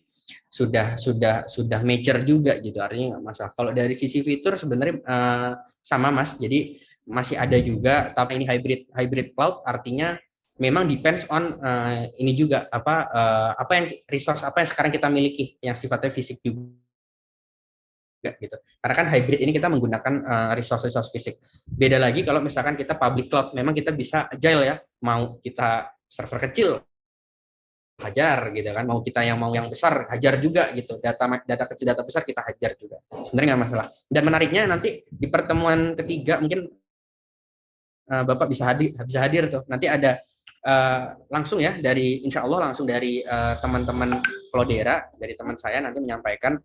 sudah sudah sudah mature juga gitu artinya nggak masalah. Kalau dari sisi fitur sebenarnya uh, sama Mas. Jadi masih ada juga tapi ini hybrid hybrid cloud artinya memang depends on uh, ini juga apa uh, apa yang resource apa yang sekarang kita miliki yang sifatnya fisik juga gitu. Karena kan hybrid ini kita menggunakan uh, resource-resource fisik. Beda lagi kalau misalkan kita public cloud, memang kita bisa agile ya. Mau kita server kecil hajar gitu kan mau kita yang mau yang besar hajar juga gitu data data kecil data besar kita hajar juga sebenarnya nggak masalah dan menariknya nanti di pertemuan ketiga mungkin uh, bapak bisa hadir bisa hadir tuh nanti ada uh, langsung ya dari insya Allah langsung dari teman-teman uh, Klodera dari teman saya nanti menyampaikan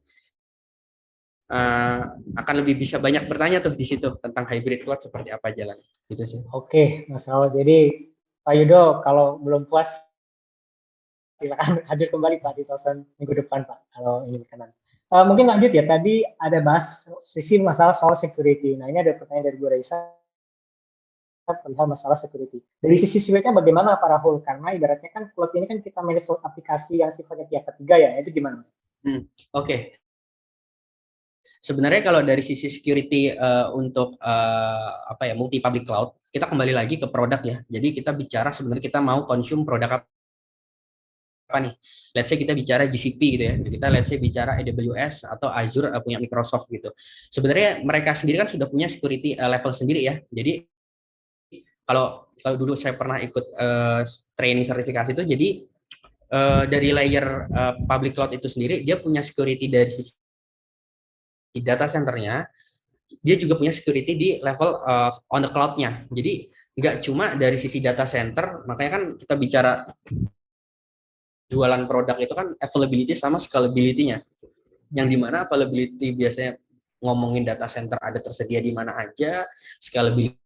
uh, akan lebih bisa banyak bertanya tuh di situ tentang hybrid cloud seperti apa jalan gitu sih. Oke, Mas Raul. Jadi Pak Yudo kalau belum puas silakan hadir kembali Pak di tonton minggu depan Pak kalau ini berkenan. Uh, mungkin lanjut ya tadi ada bahas sisi masalah soal security. Nah ini ada pertanyaan dari Bu Raisa perihal masalah security. Dari sisi security bagaimana Pak Rahul? Karena ibaratnya kan cloud ini kan kita manage aplikasi yang sifatnya pihak ketiga ya, itu gimana? Hmm, Oke, okay. Sebenarnya kalau dari sisi security uh, untuk uh, apa ya multi public cloud, kita kembali lagi ke produk ya. Jadi kita bicara sebenarnya kita mau consume produk apa nih? Let's say kita bicara GCP gitu ya. Kita let's say bicara AWS atau Azure uh, punya Microsoft gitu. Sebenarnya mereka sendiri kan sudah punya security uh, level sendiri ya. Jadi kalau kalau dulu saya pernah ikut uh, training sertifikasi itu jadi uh, dari layer uh, public cloud itu sendiri dia punya security dari sisi data centernya, dia juga punya security di level uh, on the cloud-nya. Jadi nggak cuma dari sisi data center, makanya kan kita bicara jualan produk itu kan availability sama scalability-nya. Yang di mana availability biasanya ngomongin data center ada tersedia di mana aja, scalability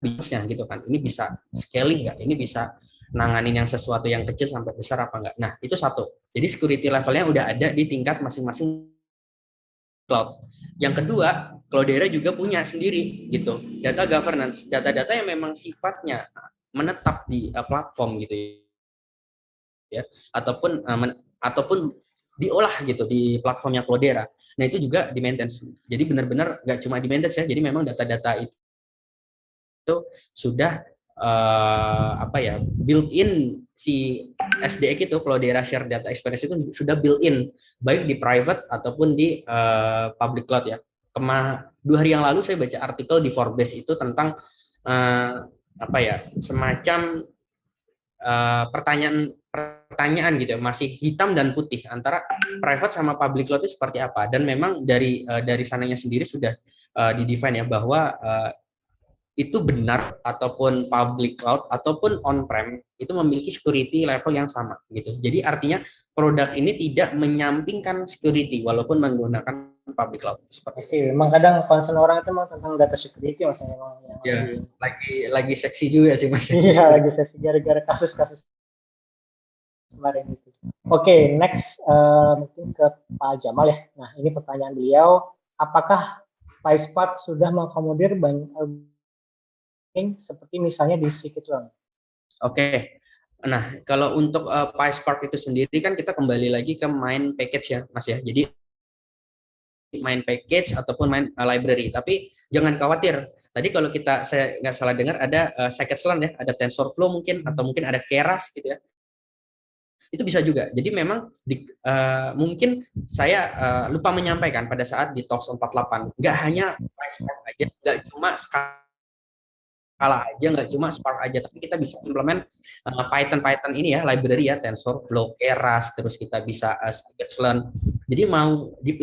bisnisnya gitu kan. Ini bisa scaling nggak? Ini bisa nanganin yang sesuatu yang kecil sampai besar apa enggak. Nah, itu satu. Jadi security levelnya udah ada di tingkat masing-masing cloud. Yang kedua, Cloudera juga punya sendiri gitu, data governance, data-data yang memang sifatnya menetap di uh, platform gitu ya, ataupun uh, men, ataupun diolah gitu di platformnya Cloudera. Nah itu juga di maintenance. Jadi benar-benar nggak cuma di maintenance ya, jadi memang data-data itu, itu sudah uh, apa ya built-in si SDX itu Cloudera Share Data Experience itu sudah built-in baik di private ataupun di uh, public cloud ya. Kema dua hari yang lalu saya baca artikel di Forbes itu tentang uh, apa ya semacam uh, pertanyaan pertanyaan gitu ya, masih hitam dan putih antara private sama public cloud itu seperti apa dan memang dari uh, dari sananya sendiri sudah uh, didefine ya bahwa itu benar ataupun public cloud ataupun on-prem itu memiliki security level yang sama gitu. Jadi artinya produk ini tidak menyampingkan security walaupun menggunakan public cloud. Seperti sih, memang kadang concern orang itu memang tentang data security mas memang yang ya, lagi, lagi lagi seksi juga sih mas. Iya lagi seksi gara-gara kasus-kasus kemarin itu. Oke, okay, next uh, mungkin ke Pak Jamal ya. Nah ini pertanyaan beliau, apakah PySpark sudah mengakomodir banyak seperti misalnya di Scikit-learn. Oke. Nah, kalau untuk uh, PySpark itu sendiri kan kita kembali lagi ke main package ya, Mas ya. Jadi main package ataupun main uh, library. Tapi jangan khawatir. Tadi kalau kita saya nggak salah dengar ada uh, scikit-learn ya, ada TensorFlow mungkin atau mungkin ada Keras gitu ya. Itu bisa juga. Jadi memang di, uh, mungkin saya uh, lupa menyampaikan pada saat di Talks 48 nggak hanya PySpark aja, nggak cuma skala aja, nggak cuma Spark aja, tapi kita bisa implement uh, Python Python ini ya, library ya, TensorFlow, Keras, terus kita bisa uh, Scikit-learn. Jadi mau di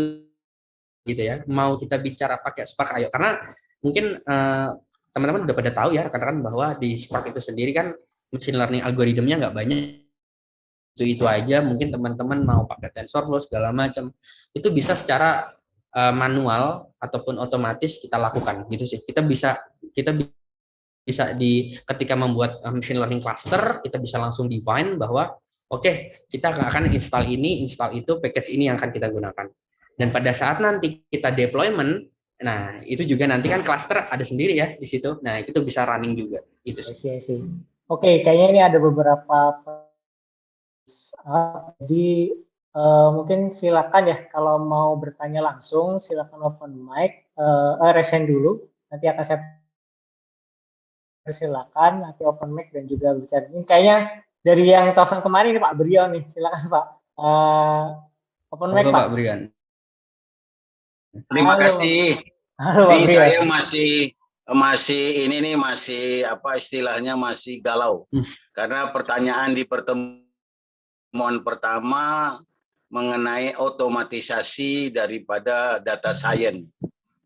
gitu ya, mau kita bicara pakai Spark ayo, karena mungkin eh, teman-teman udah pada tahu ya, rekan-rekan bahwa di Spark itu sendiri kan machine learning algoritmnya nggak banyak. Itu itu aja mungkin teman-teman mau pakai TensorFlow segala macam. Itu bisa secara uh, manual ataupun otomatis kita lakukan gitu sih. Kita bisa kita bisa di ketika membuat uh, machine learning cluster kita bisa langsung define bahwa oke okay, kita akan install ini install itu package ini yang akan kita gunakan dan pada saat nanti kita deployment Nah, itu juga nanti kan cluster ada sendiri ya di situ. Nah, itu bisa running juga. Itu sih. Oke, sih. Oke, kayaknya ini ada beberapa jadi uh, mungkin silakan ya kalau mau bertanya langsung silakan open mic, uh, uh, resen dulu. Nanti akan saya silakan nanti open mic dan juga bicara. Ini kayaknya dari yang tosan kemarin nih Pak Brion nih, silakan Pak. Uh, open mic Pak. Pak. Terima Halo. kasih. Halo, ini saya masih masih ini nih masih apa istilahnya masih galau hmm. karena pertanyaan di pertemuan pertama mengenai otomatisasi daripada data science.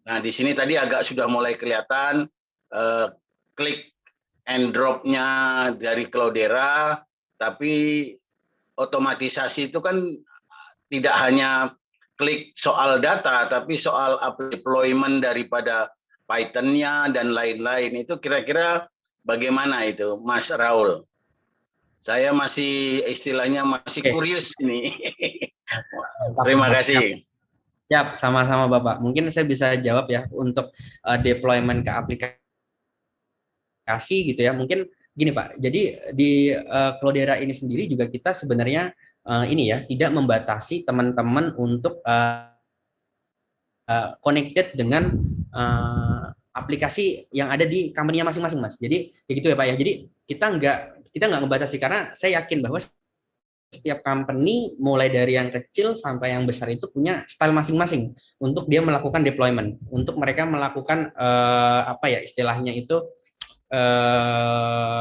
Nah di sini tadi agak sudah mulai kelihatan uh, klik and dropnya dari Cloudera, tapi otomatisasi itu kan tidak hanya klik soal data, tapi soal deployment daripada Python-nya dan lain-lain. Itu kira-kira bagaimana itu, Mas Raul? Saya masih istilahnya masih Oke. kurius ini. Terima kasih. Ya, sama-sama Bapak. Mungkin saya bisa jawab ya untuk uh, deployment ke aplikasi gitu ya. Mungkin gini Pak, jadi di uh, Cloudera ini sendiri juga kita sebenarnya uh, ini ya tidak membatasi teman-teman untuk uh, uh, connected dengan uh, aplikasi yang ada di company-nya masing-masing mas. Jadi kayak gitu ya pak ya. Jadi kita nggak kita nggak membatasi karena saya yakin bahwa setiap company mulai dari yang kecil sampai yang besar itu punya style masing-masing untuk dia melakukan deployment, untuk mereka melakukan uh, apa ya istilahnya itu uh,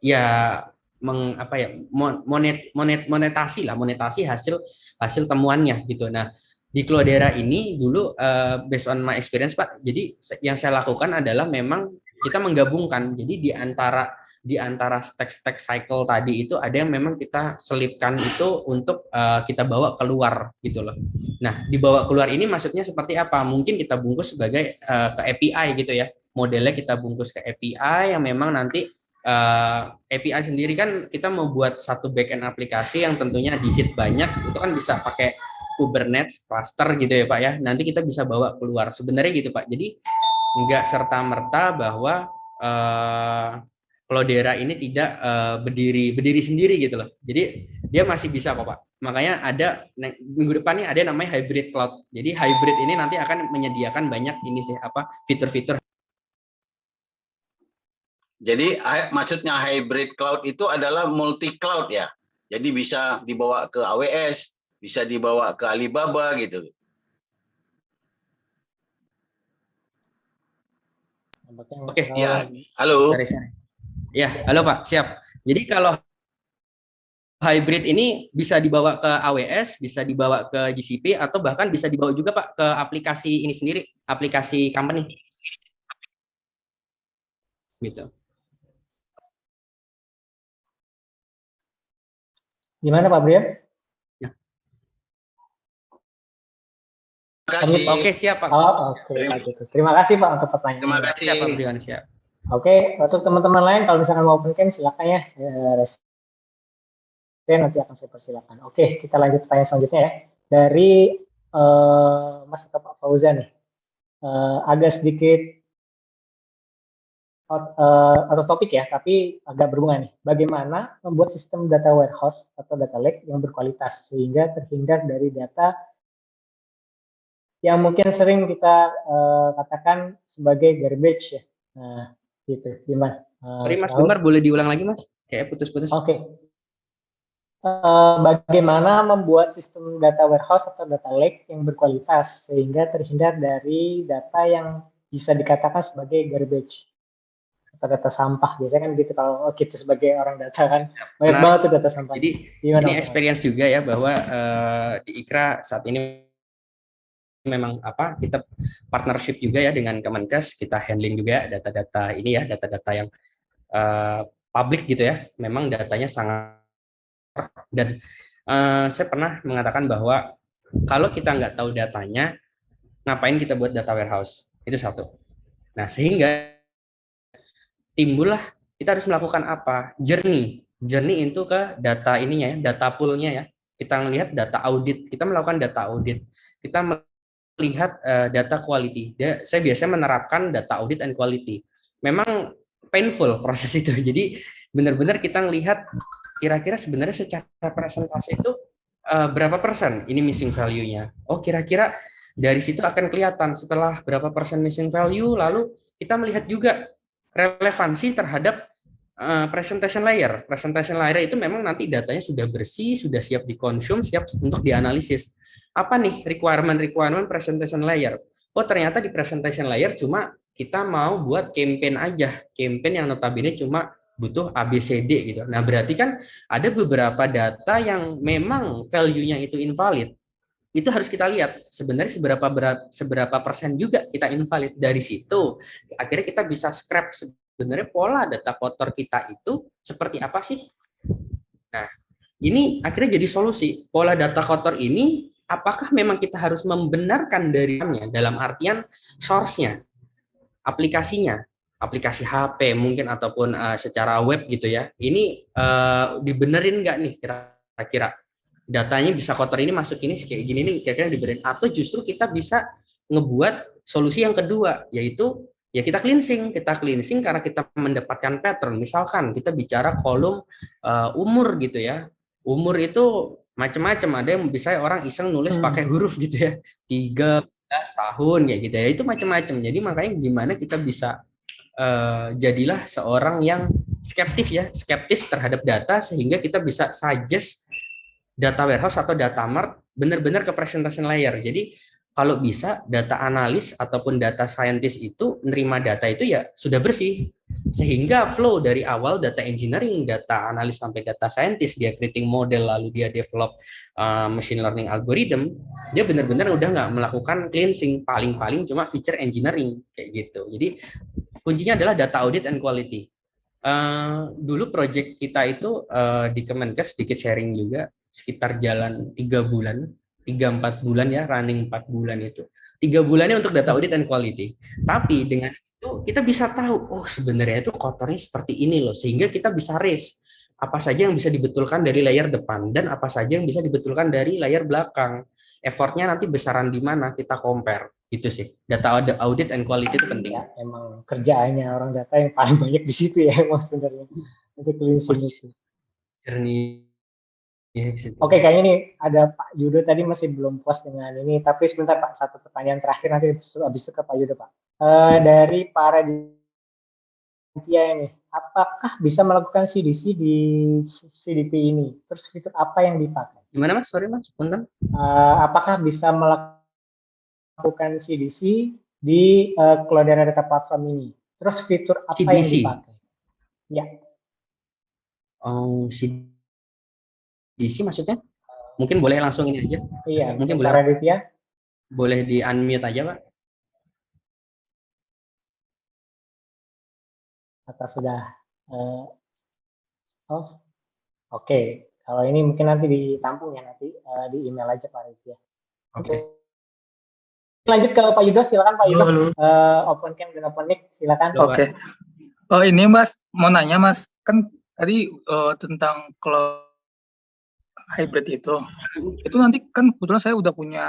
ya meng, apa ya monet, monet monetasi lah monetasi hasil hasil temuannya gitu nah di Cloudera ini dulu uh, based on my experience Pak jadi yang saya lakukan adalah memang kita menggabungkan jadi di antara di antara stack-stack cycle tadi itu ada yang memang kita selipkan itu untuk uh, kita bawa keluar gitu loh. Nah, dibawa keluar ini maksudnya seperti apa? Mungkin kita bungkus sebagai uh, ke API gitu ya. Modelnya kita bungkus ke API yang memang nanti uh, eh, API sendiri kan kita mau buat satu backend aplikasi yang tentunya di hit banyak itu kan bisa pakai Kubernetes cluster gitu ya Pak ya. Nanti kita bisa bawa keluar. Sebenarnya gitu Pak. Jadi nggak serta merta bahwa uh, Cloudera ini tidak uh, berdiri berdiri sendiri gitu loh. Jadi dia masih bisa kok Pak. Makanya ada minggu depannya ada namanya hybrid cloud. Jadi hybrid ini nanti akan menyediakan banyak ini sih apa fitur-fitur jadi maksudnya hybrid cloud itu adalah multi cloud ya. Jadi bisa dibawa ke AWS, bisa dibawa ke Alibaba gitu. Oke, ya. Halo. Ya, halo Pak, siap. Jadi kalau hybrid ini bisa dibawa ke AWS, bisa dibawa ke GCP, atau bahkan bisa dibawa juga Pak ke aplikasi ini sendiri, aplikasi company. Gitu. Gimana Pak Brian? Ya. Terima kasih. Oke, siap Pak. Oh, oke. Terima, Terima kasih Pak untuk pertanyaan. Terima kasih. Siap Pak Brian, siap. Oke, untuk teman-teman lain kalau misalkan mau open cam silakan ya. Saya nanti akan saya persilakan. Oke, kita lanjut pertanyaan selanjutnya ya. Dari uh, Mas atau Pak Fauzan nih. Uh, agak sedikit uh, atau topik ya, tapi agak berhubungan nih. Bagaimana membuat sistem data warehouse atau data lake yang berkualitas sehingga terhindar dari data yang mungkin sering kita uh, katakan sebagai garbage ya. Nah, gitu. Gimana? Uh, Sorry Mas Gemar, boleh diulang lagi Mas? Kayak putus-putus. Oke. Okay. Uh, bagaimana membuat sistem data warehouse atau data lake yang berkualitas sehingga terhindar dari data yang bisa dikatakan sebagai garbage data sampah. Biasanya kan gitu kalau kita sebagai orang data kan banyak nah, banget tuh data sampah. jadi Gimana ini experience juga ya bahwa uh, di Ikra saat ini memang apa kita partnership juga ya dengan Kemenkes kita handling juga data-data ini ya data-data yang uh, publik gitu ya. Memang datanya sangat dan uh, saya pernah mengatakan bahwa kalau kita nggak tahu datanya ngapain kita buat data warehouse? Itu satu. Nah sehingga timbullah kita harus melakukan apa? Journey. Journey itu ke data ininya ya, data poolnya ya. Kita melihat data audit, kita melakukan data audit. Kita lihat uh, data quality. Dia, saya biasanya menerapkan data audit and quality. Memang painful proses itu. Jadi benar-benar kita melihat kira-kira sebenarnya secara presentasi itu uh, berapa persen ini missing value-nya. Oh, kira-kira dari situ akan kelihatan setelah berapa persen missing value, lalu kita melihat juga relevansi terhadap uh, presentation layer. Presentation layer itu memang nanti datanya sudah bersih, sudah siap dikonsum, siap untuk dianalisis apa nih requirement-requirement presentation layer? Oh, ternyata di presentation layer cuma kita mau buat campaign aja. Campaign yang notabene cuma butuh ABCD gitu. Nah, berarti kan ada beberapa data yang memang value-nya itu invalid. Itu harus kita lihat sebenarnya seberapa berat, seberapa persen juga kita invalid. Dari situ akhirnya kita bisa scrap sebenarnya pola data kotor kita itu seperti apa sih? Nah, ini akhirnya jadi solusi. Pola data kotor ini apakah memang kita harus membenarkan darinya dalam artian source-nya, aplikasinya, aplikasi HP mungkin ataupun uh, secara web gitu ya. Ini uh, dibenerin nggak nih kira-kira datanya bisa kotor ini masuk ini kayak gini nih kira-kira dibenerin atau justru kita bisa ngebuat solusi yang kedua yaitu ya kita cleansing. Kita cleansing karena kita mendapatkan pattern. Misalkan kita bicara kolom uh, umur gitu ya. Umur itu macam-macam ada yang bisa orang iseng nulis hmm. pakai huruf gitu ya. Tiga tahun kayak gitu ya. Itu macam-macam jadi makanya gimana kita bisa uh, jadilah seorang yang skeptis ya. Skeptis terhadap data sehingga kita bisa suggest data warehouse atau data mart benar-benar ke presentation layer. Jadi kalau bisa data analis ataupun data scientist itu menerima data itu ya sudah bersih. Sehingga flow dari awal data engineering, data analis sampai data scientist dia creating model lalu dia develop uh, machine learning algorithm dia benar-benar udah nggak melakukan cleansing. Paling-paling cuma feature engineering kayak gitu. Jadi kuncinya adalah data audit and quality. Uh, dulu project kita itu uh, di Kemenkes sedikit sharing juga sekitar jalan tiga bulan tiga empat bulan ya running empat bulan itu. Tiga bulannya untuk data audit and quality. Tapi dengan itu kita bisa tahu oh sebenarnya itu kotornya seperti ini loh sehingga kita bisa raise apa saja yang bisa dibetulkan dari layar depan dan apa saja yang bisa dibetulkan dari layar belakang. Effortnya nanti besaran di mana kita compare. Itu sih data audit and quality itu penting. Ya, emang kerjaannya orang data yang paling banyak di situ ya mas sebenarnya. Untuk cleansing itu jernih Ya, Oke, kayaknya nih ada Pak Yudo tadi masih belum puas dengan ini, tapi sebentar Pak, satu pertanyaan terakhir nanti habis itu ke Pak Yudo Pak. Uh, dari para dia ini, apakah bisa melakukan CDC di CDP ini? Terus fitur apa yang dipakai? Gimana Mas? Sorry Mas, punten. Uh, apakah bisa melakukan CDC di uh, Cloudera Data Platform ini? Terus fitur apa CDC. yang dipakai? Ya. Oh, CDC DC maksudnya? Mungkin boleh langsung ini aja. Iya. Mungkin boleh. Raditya. Boleh di unmute aja, Pak. Atau sudah uh, oh. Oke. Okay. Kalau ini mungkin nanti ditampung ya nanti uh, di email aja Pak Raditya. Oke. Okay. Lanjut ke Pak Yudo, silakan Pak Yudo. Uh, open cam dan open mic, silakan. Oke. Okay. Oh ini Mas, mau nanya Mas, kan tadi uh, tentang kalau hybrid itu itu nanti kan kebetulan saya udah punya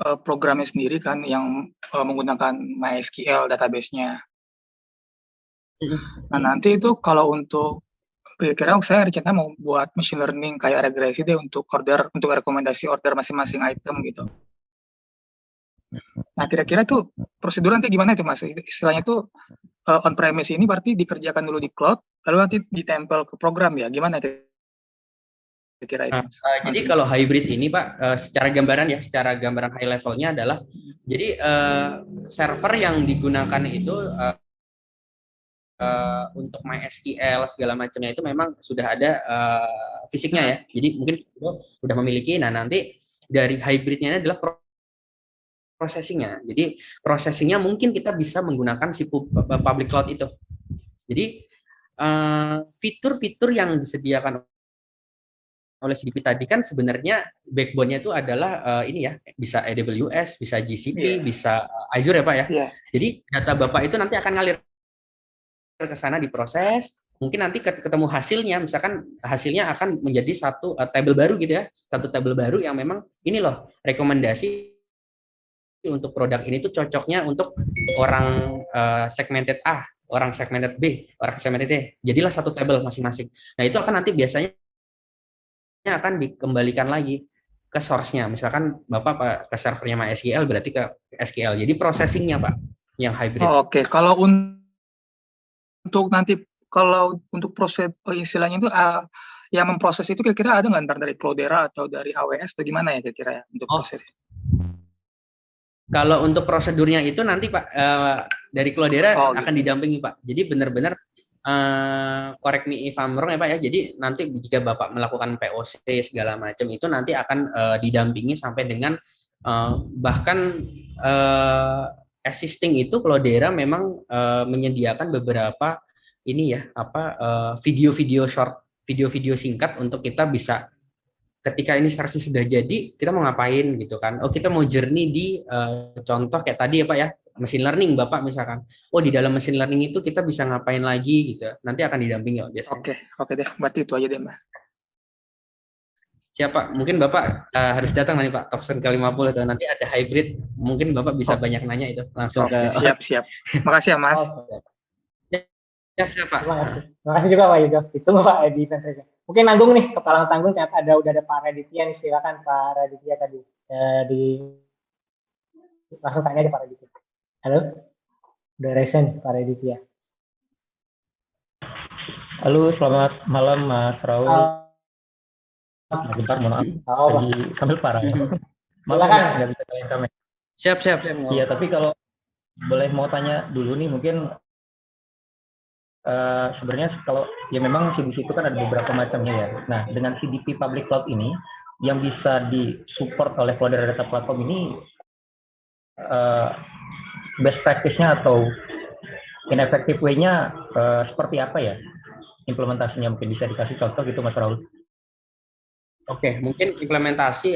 uh, programnya sendiri kan yang uh, menggunakan MySQL database-nya. Nah nanti itu kalau untuk kira-kira saya rencananya mau buat machine learning kayak regresi deh untuk order untuk rekomendasi order masing-masing item gitu. Nah kira-kira tuh prosedur nanti gimana itu mas? Istilahnya tuh uh, on premise ini berarti dikerjakan dulu di cloud, lalu nanti ditempel ke program ya? Gimana itu? Kira Nah, uh, jadi kalau hybrid ini Pak, uh, secara gambaran ya, secara gambaran high levelnya adalah, jadi uh, server yang digunakan itu uh, uh, untuk MySQL segala macamnya itu memang sudah ada uh, fisiknya ya. Jadi mungkin sudah memiliki. Nah nanti dari hybridnya ini adalah processingnya. Jadi processingnya mungkin kita bisa menggunakan si public cloud itu. Jadi fitur-fitur uh, yang disediakan oleh CDP tadi kan sebenarnya backbone-nya itu adalah uh, ini ya, bisa AWS, bisa GCP, yeah. bisa Azure ya Pak ya. Yeah. Jadi data Bapak itu nanti akan ngalir ke sana diproses, mungkin nanti ketemu hasilnya, misalkan hasilnya akan menjadi satu uh, table baru gitu ya, satu table baru yang memang ini loh rekomendasi untuk produk ini tuh cocoknya untuk orang uh, segmented A, orang segmented B, orang segmented C. Jadilah satu tabel masing-masing. Nah, itu akan nanti biasanya akan dikembalikan lagi ke source-nya. Misalkan Bapak ke servernya MySQL berarti ke SQL. Jadi processing-nya, Pak, yang hybrid. Oh, Oke, okay. kalau untuk nanti kalau untuk proses oh, istilahnya itu uh, yang memproses itu kira-kira ada nggak ntar dari Cloudera atau dari AWS atau gimana ya kira-kira ya untuk oh. proses? Kalau untuk prosedurnya itu nanti Pak uh, dari Cloudera oh, akan gitu. didampingi Pak. Jadi benar-benar correct me if I'm ya Pak ya. Jadi nanti jika Bapak melakukan POC segala macam itu nanti akan uh, didampingi sampai dengan uh, bahkan uh, existing itu Cloudera memang uh, menyediakan beberapa ini ya apa video-video uh, short video-video singkat untuk kita bisa ketika ini service sudah jadi, kita mau ngapain gitu kan. Oh, kita mau journey di uh, contoh kayak tadi ya Pak ya, machine learning Bapak misalkan. Oh, di dalam machine learning itu kita bisa ngapain lagi gitu. Nanti akan didampingi. Oke, oke deh. Berarti itu aja deh, Mbak. Siapa? Mungkin Bapak uh, harus datang nanti Pak, Topson ke-50 itu nanti ada hybrid. Mungkin Bapak bisa oh. banyak nanya itu langsung oke, ke siap, siap. Makasih ya, Mas. Oh, Ya, siapa? Terima kasih. Terima kasih juga Pak Yudo. Itu Pak Edi saja. Mungkin nanggung nih, kepala tanggung ternyata ada udah ada Pak Raditya nih, silakan Pak Raditya tadi. Eh, di langsung tanya aja Pak Raditya. Halo? Udah resen Pak Raditya. Halo, selamat malam Mas Raul. Uh, Bentar, mohon maaf. Oh, Lagi sambil parah ya. Malah kan nggak bisa kalian kami. Siap, siap, siap. Iya, tapi kalau boleh mau tanya dulu nih, mungkin uh, sebenarnya kalau ya memang CDC itu kan ada beberapa macamnya ya. Nah, dengan CDP Public Cloud ini yang bisa disupport oleh Cloudera Data Platform ini uh, best practice-nya atau ineffective way-nya uh, seperti apa ya implementasinya mungkin bisa dikasih contoh gitu Mas Raul. Oke, mungkin implementasi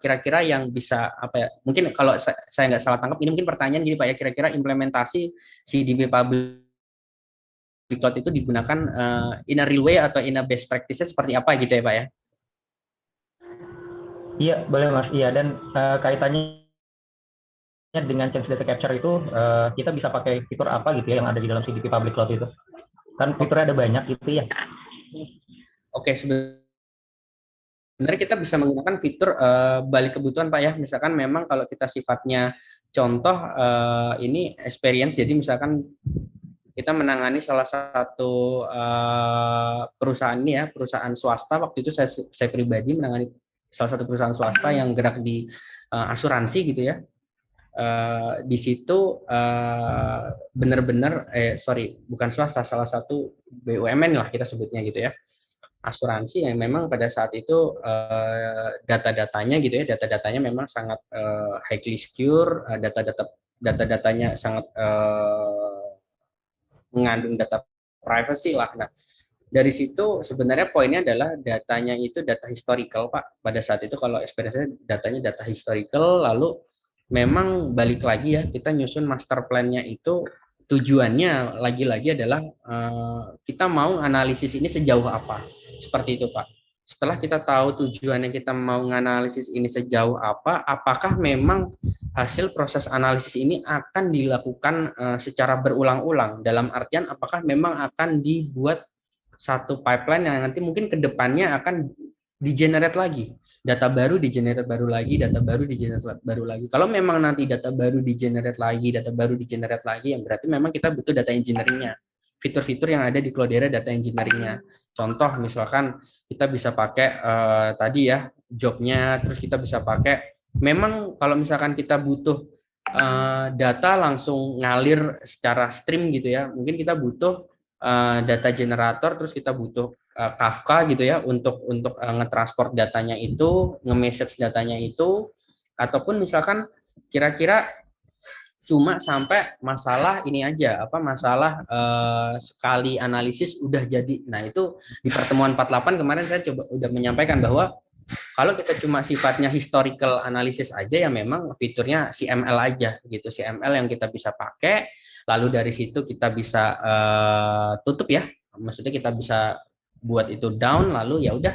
kira-kira uh, yang bisa apa ya? Mungkin kalau saya nggak salah tangkap ini mungkin pertanyaan gini Pak ya, kira-kira implementasi CDP Public cloud itu digunakan uh, in a real way atau in a best practices seperti apa gitu ya Pak ya? Iya, boleh Mas. Iya, dan uh, kaitannya dengan change data capture itu uh, kita bisa pakai fitur apa gitu ya yang ada di dalam CDP Public Cloud itu. Kan fiturnya ada banyak gitu ya. Oke, sebenarnya kita bisa menggunakan fitur uh, balik kebutuhan Pak ya. Misalkan memang kalau kita sifatnya contoh uh, ini experience jadi misalkan kita menangani salah satu uh, perusahaan ini ya, perusahaan swasta. Waktu itu saya, saya pribadi menangani salah satu perusahaan swasta yang gerak di uh, asuransi gitu ya. Uh, di situ uh, benar-benar, eh sorry, bukan swasta, salah satu BUMN lah kita sebutnya gitu ya. Asuransi yang memang pada saat itu uh, data-datanya gitu ya, data-datanya memang sangat uh, highly secure, uh, data-data data-datanya sangat uh, mengandung data privacy lah. Nah, dari situ sebenarnya poinnya adalah datanya itu data historical, Pak. Pada saat itu kalau experience datanya data historical, lalu memang balik lagi ya, kita nyusun master plan-nya itu tujuannya lagi-lagi adalah uh, kita mau analisis ini sejauh apa. Seperti itu, Pak. Setelah kita tahu tujuannya kita mau menganalisis ini sejauh apa, apakah memang hasil proses analisis ini akan dilakukan uh, secara berulang-ulang dalam artian apakah memang akan dibuat satu pipeline yang nanti mungkin ke depannya akan di-generate lagi data baru di-generate baru lagi data baru di-generate baru lagi. Kalau memang nanti data baru di-generate lagi data baru di-generate lagi yang berarti memang kita butuh data engineeringnya. Fitur-fitur yang ada di Cloudera data engineeringnya. Contoh misalkan kita bisa pakai uh, tadi ya jobnya terus kita bisa pakai memang kalau misalkan kita butuh uh, data langsung ngalir secara stream gitu ya, mungkin kita butuh uh, data generator, terus kita butuh uh, Kafka gitu ya untuk untuk uh, ngetransport datanya itu, nge-message datanya itu, ataupun misalkan kira-kira cuma sampai masalah ini aja apa masalah uh, sekali analisis udah jadi. Nah, itu di pertemuan 48 kemarin saya coba udah menyampaikan bahwa kalau kita cuma sifatnya historical analysis aja ya memang fiturnya CML aja gitu, CML yang kita bisa pakai. Lalu dari situ kita bisa uh, tutup ya, maksudnya kita bisa buat itu down lalu ya udah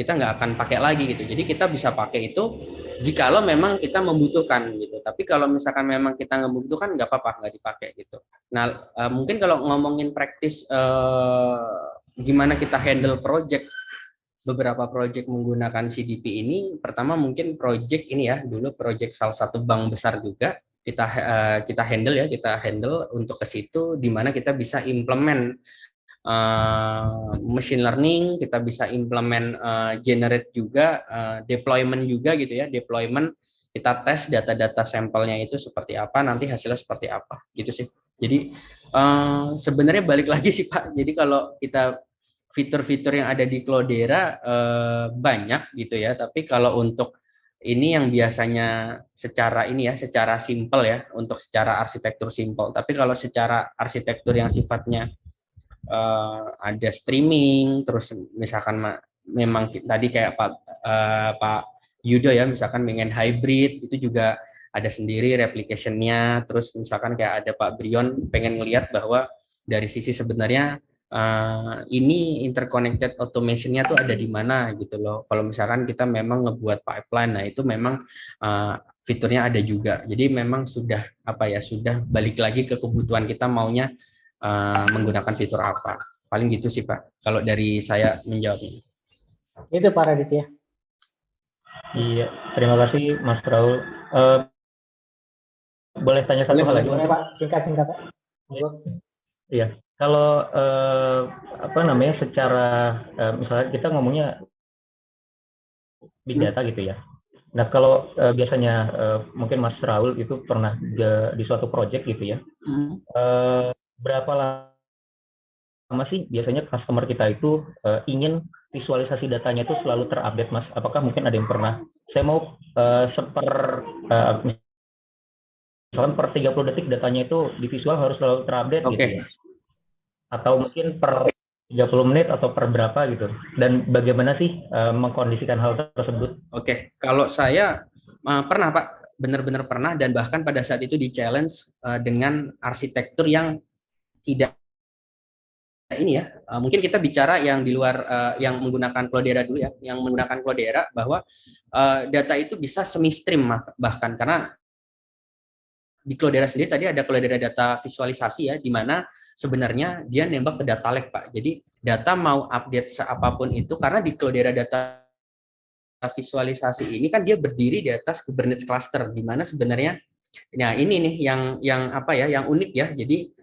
kita nggak akan pakai lagi gitu. Jadi kita bisa pakai itu jikalau memang kita membutuhkan gitu. Tapi kalau misalkan memang kita nggak membutuhkan nggak apa-apa nggak dipakai gitu. Nah uh, mungkin kalau ngomongin praktis uh, gimana kita handle project beberapa project menggunakan CDP ini pertama mungkin project ini ya dulu project salah satu bank besar juga kita uh, kita handle ya kita handle untuk ke situ di mana kita bisa implement uh, machine learning kita bisa implement uh, generate juga uh, deployment juga gitu ya deployment. Kita tes data-data sampelnya itu seperti apa nanti hasilnya seperti apa gitu sih. Jadi uh, sebenarnya balik lagi sih Pak. Jadi kalau kita fitur-fitur yang ada di Cloudera eh, banyak gitu ya, tapi kalau untuk ini yang biasanya secara ini ya, secara simple ya, untuk secara arsitektur simple. Tapi kalau secara arsitektur yang sifatnya eh, ada streaming, terus misalkan memang tadi kayak Pak eh, Pak Yudo ya, misalkan pengen hybrid itu juga ada sendiri replication-nya, terus misalkan kayak ada Pak Brion pengen ngelihat bahwa dari sisi sebenarnya uh, ini interconnected automation-nya tuh ada di mana gitu loh. Kalau misalkan kita memang ngebuat pipeline, nah itu memang uh, fiturnya ada juga. Jadi memang sudah apa ya, sudah balik lagi ke kebutuhan kita maunya uh, menggunakan fitur apa. Paling gitu sih Pak, kalau dari saya menjawabnya. Itu Pak Raditya. Iya, terima kasih Mas Raul. Uh, boleh tanya satu hal lagi? Boleh Pak, singkat-singkat Pak. Iya, kalau eh, apa namanya secara eh, misalnya kita ngomongnya big data gitu ya. Nah kalau eh, biasanya eh, mungkin Mas Raul itu pernah di, di suatu project gitu ya. Hmm. Eh, berapa lama sih biasanya customer kita itu eh, ingin visualisasi datanya itu selalu terupdate Mas? Apakah mungkin ada yang pernah? Saya mau eh, seper eh, misalkan per 30 detik datanya itu di visual harus selalu terupdate okay. gitu ya atau mungkin per 30 menit atau per berapa gitu. Dan bagaimana sih uh, mengkondisikan hal tersebut? Oke. Kalau saya uh, pernah Pak. Benar-benar pernah dan bahkan pada saat itu di challenge uh, dengan arsitektur yang tidak ini ya uh, mungkin kita bicara yang di luar uh, yang menggunakan Cloudera dulu ya yang menggunakan Cloudera bahwa uh, data itu bisa semi stream bahkan karena di Cloudera sendiri tadi ada Cloudera data visualisasi ya, di mana sebenarnya dia nembak ke data lake Pak. Jadi data mau update seapapun itu, karena di Cloudera data visualisasi ini kan dia berdiri di atas Kubernetes cluster, di mana sebenarnya, nah ini nih yang yang apa ya, yang unik ya. Jadi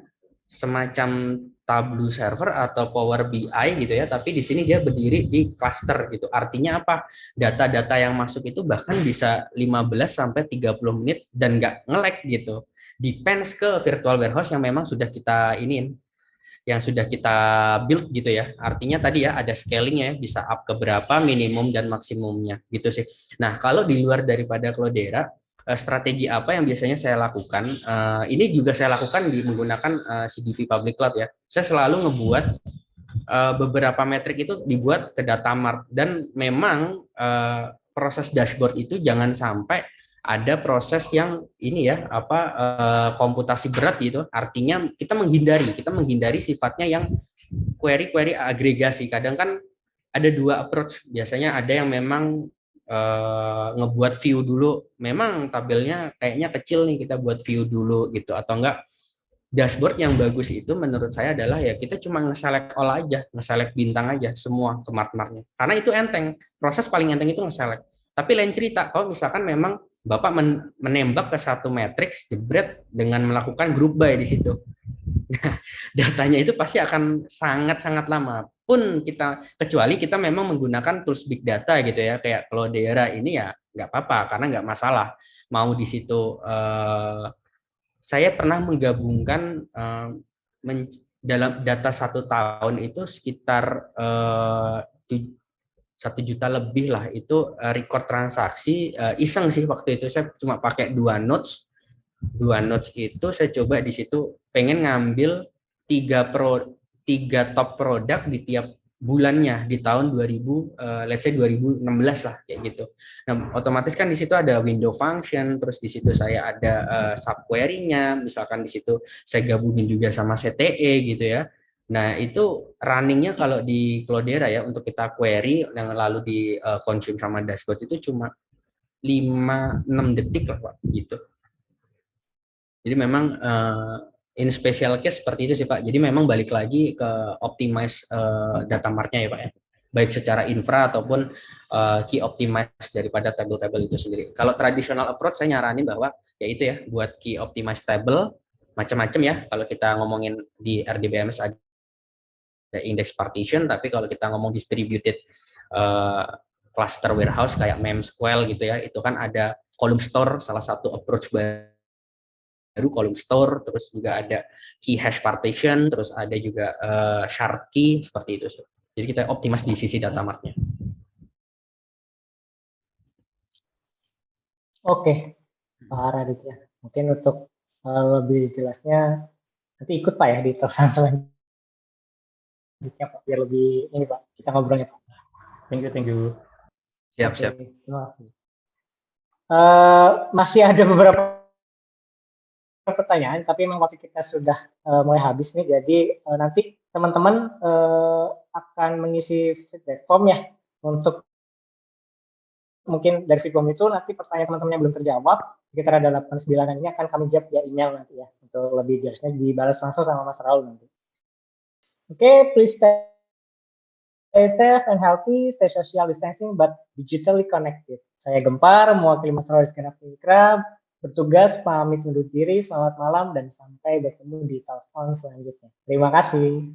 semacam Tableau server atau Power BI gitu ya, tapi di sini dia berdiri di cluster gitu. Artinya apa? Data-data yang masuk itu bahkan bisa 15 sampai 30 menit dan nggak ngelek gitu. Depends ke virtual warehouse yang memang sudah kita iniin yang sudah kita build gitu ya. Artinya tadi ya ada scalingnya ya, bisa up ke berapa minimum dan maksimumnya gitu sih. Nah, kalau di luar daripada Cloudera, strategi apa yang biasanya saya lakukan. Uh, ini juga saya lakukan di menggunakan uh, eh, CDP Public Cloud ya. Saya selalu ngebuat uh, beberapa metrik itu dibuat ke data mart dan memang uh, proses dashboard itu jangan sampai ada proses yang ini ya apa uh, komputasi berat gitu. Artinya kita menghindari, kita menghindari sifatnya yang query-query agregasi. Kadang kan ada dua approach. Biasanya ada yang memang uh, ngebuat view dulu memang tabelnya kayaknya kecil nih kita buat view dulu gitu atau enggak dashboard yang bagus itu menurut saya adalah ya kita cuma nge-select all aja, nge-select bintang aja semua ke mark-marknya. Karena itu enteng, proses paling enteng itu nge-select. Tapi lain cerita, kalau misalkan memang Bapak menembak ke satu matrix jebret dengan melakukan group by di situ. Nah, datanya itu pasti akan sangat-sangat lama. Pun kita kecuali kita memang menggunakan tools big data gitu ya, kayak kalau daerah ini ya nggak apa-apa karena nggak masalah. Mau di situ uh, saya pernah menggabungkan men, dalam data satu tahun itu sekitar uh, satu juta lebih lah itu record transaksi iseng sih waktu itu. Saya cuma pakai dua notes. Dua notes itu saya coba di situ pengen ngambil tiga pro tiga top produk di tiap bulannya di tahun 2000 uh, eh, let's say 2016 lah kayak gitu. Nah, otomatis kan di situ ada window function, terus di situ saya ada uh, subquery-nya, misalkan di situ saya gabungin juga sama CTE gitu ya. Nah, itu runningnya kalau di Cloudera ya, untuk kita query yang lalu di uh, consume sama dashboard itu cuma 5-6 detik lah Pak, gitu. Jadi memang uh, in special case seperti itu sih Pak. Jadi memang balik lagi ke optimize uh, data martnya ya Pak ya. Baik secara infra ataupun uh, key optimize daripada table-table itu sendiri. Kalau traditional approach saya nyaranin bahwa ya itu ya buat key optimize table macam-macam ya. Kalau kita ngomongin di RDBMS ada index partition, tapi kalau kita ngomong distributed uh, cluster warehouse kayak Memsql gitu ya, itu kan ada column store, salah satu approach column store, terus juga ada key hash partition, terus ada juga uh, shard key, seperti itu. Jadi kita optimas di sisi data martnya. Oke, Pak Raditya. Mungkin untuk uh, lebih jelasnya nanti ikut Pak ya di terusan selanjutnya Pak, biar lebih ini Pak, kita ngobrolnya Pak. Thank you, thank you. Siap, Oke, siap. Uh, masih ada beberapa pertanyaan, tapi memang waktu kita sudah uh, mulai habis nih, jadi uh, nanti teman-teman uh, akan mengisi feedback form ya untuk mungkin dari form itu nanti pertanyaan teman-teman yang belum terjawab sekitar ada 89 ini akan kami jawab via email nanti ya untuk lebih jelasnya dibalas langsung sama Mas Raul nanti. Okay, please stay safe and healthy, stay social distancing but digitally connected. Saya Gempar, mewakili masyarakat Segenap Krab, Bertugas pamit undur diri, selamat malam, dan sampai bertemu di Talspon selanjutnya. Terima kasih.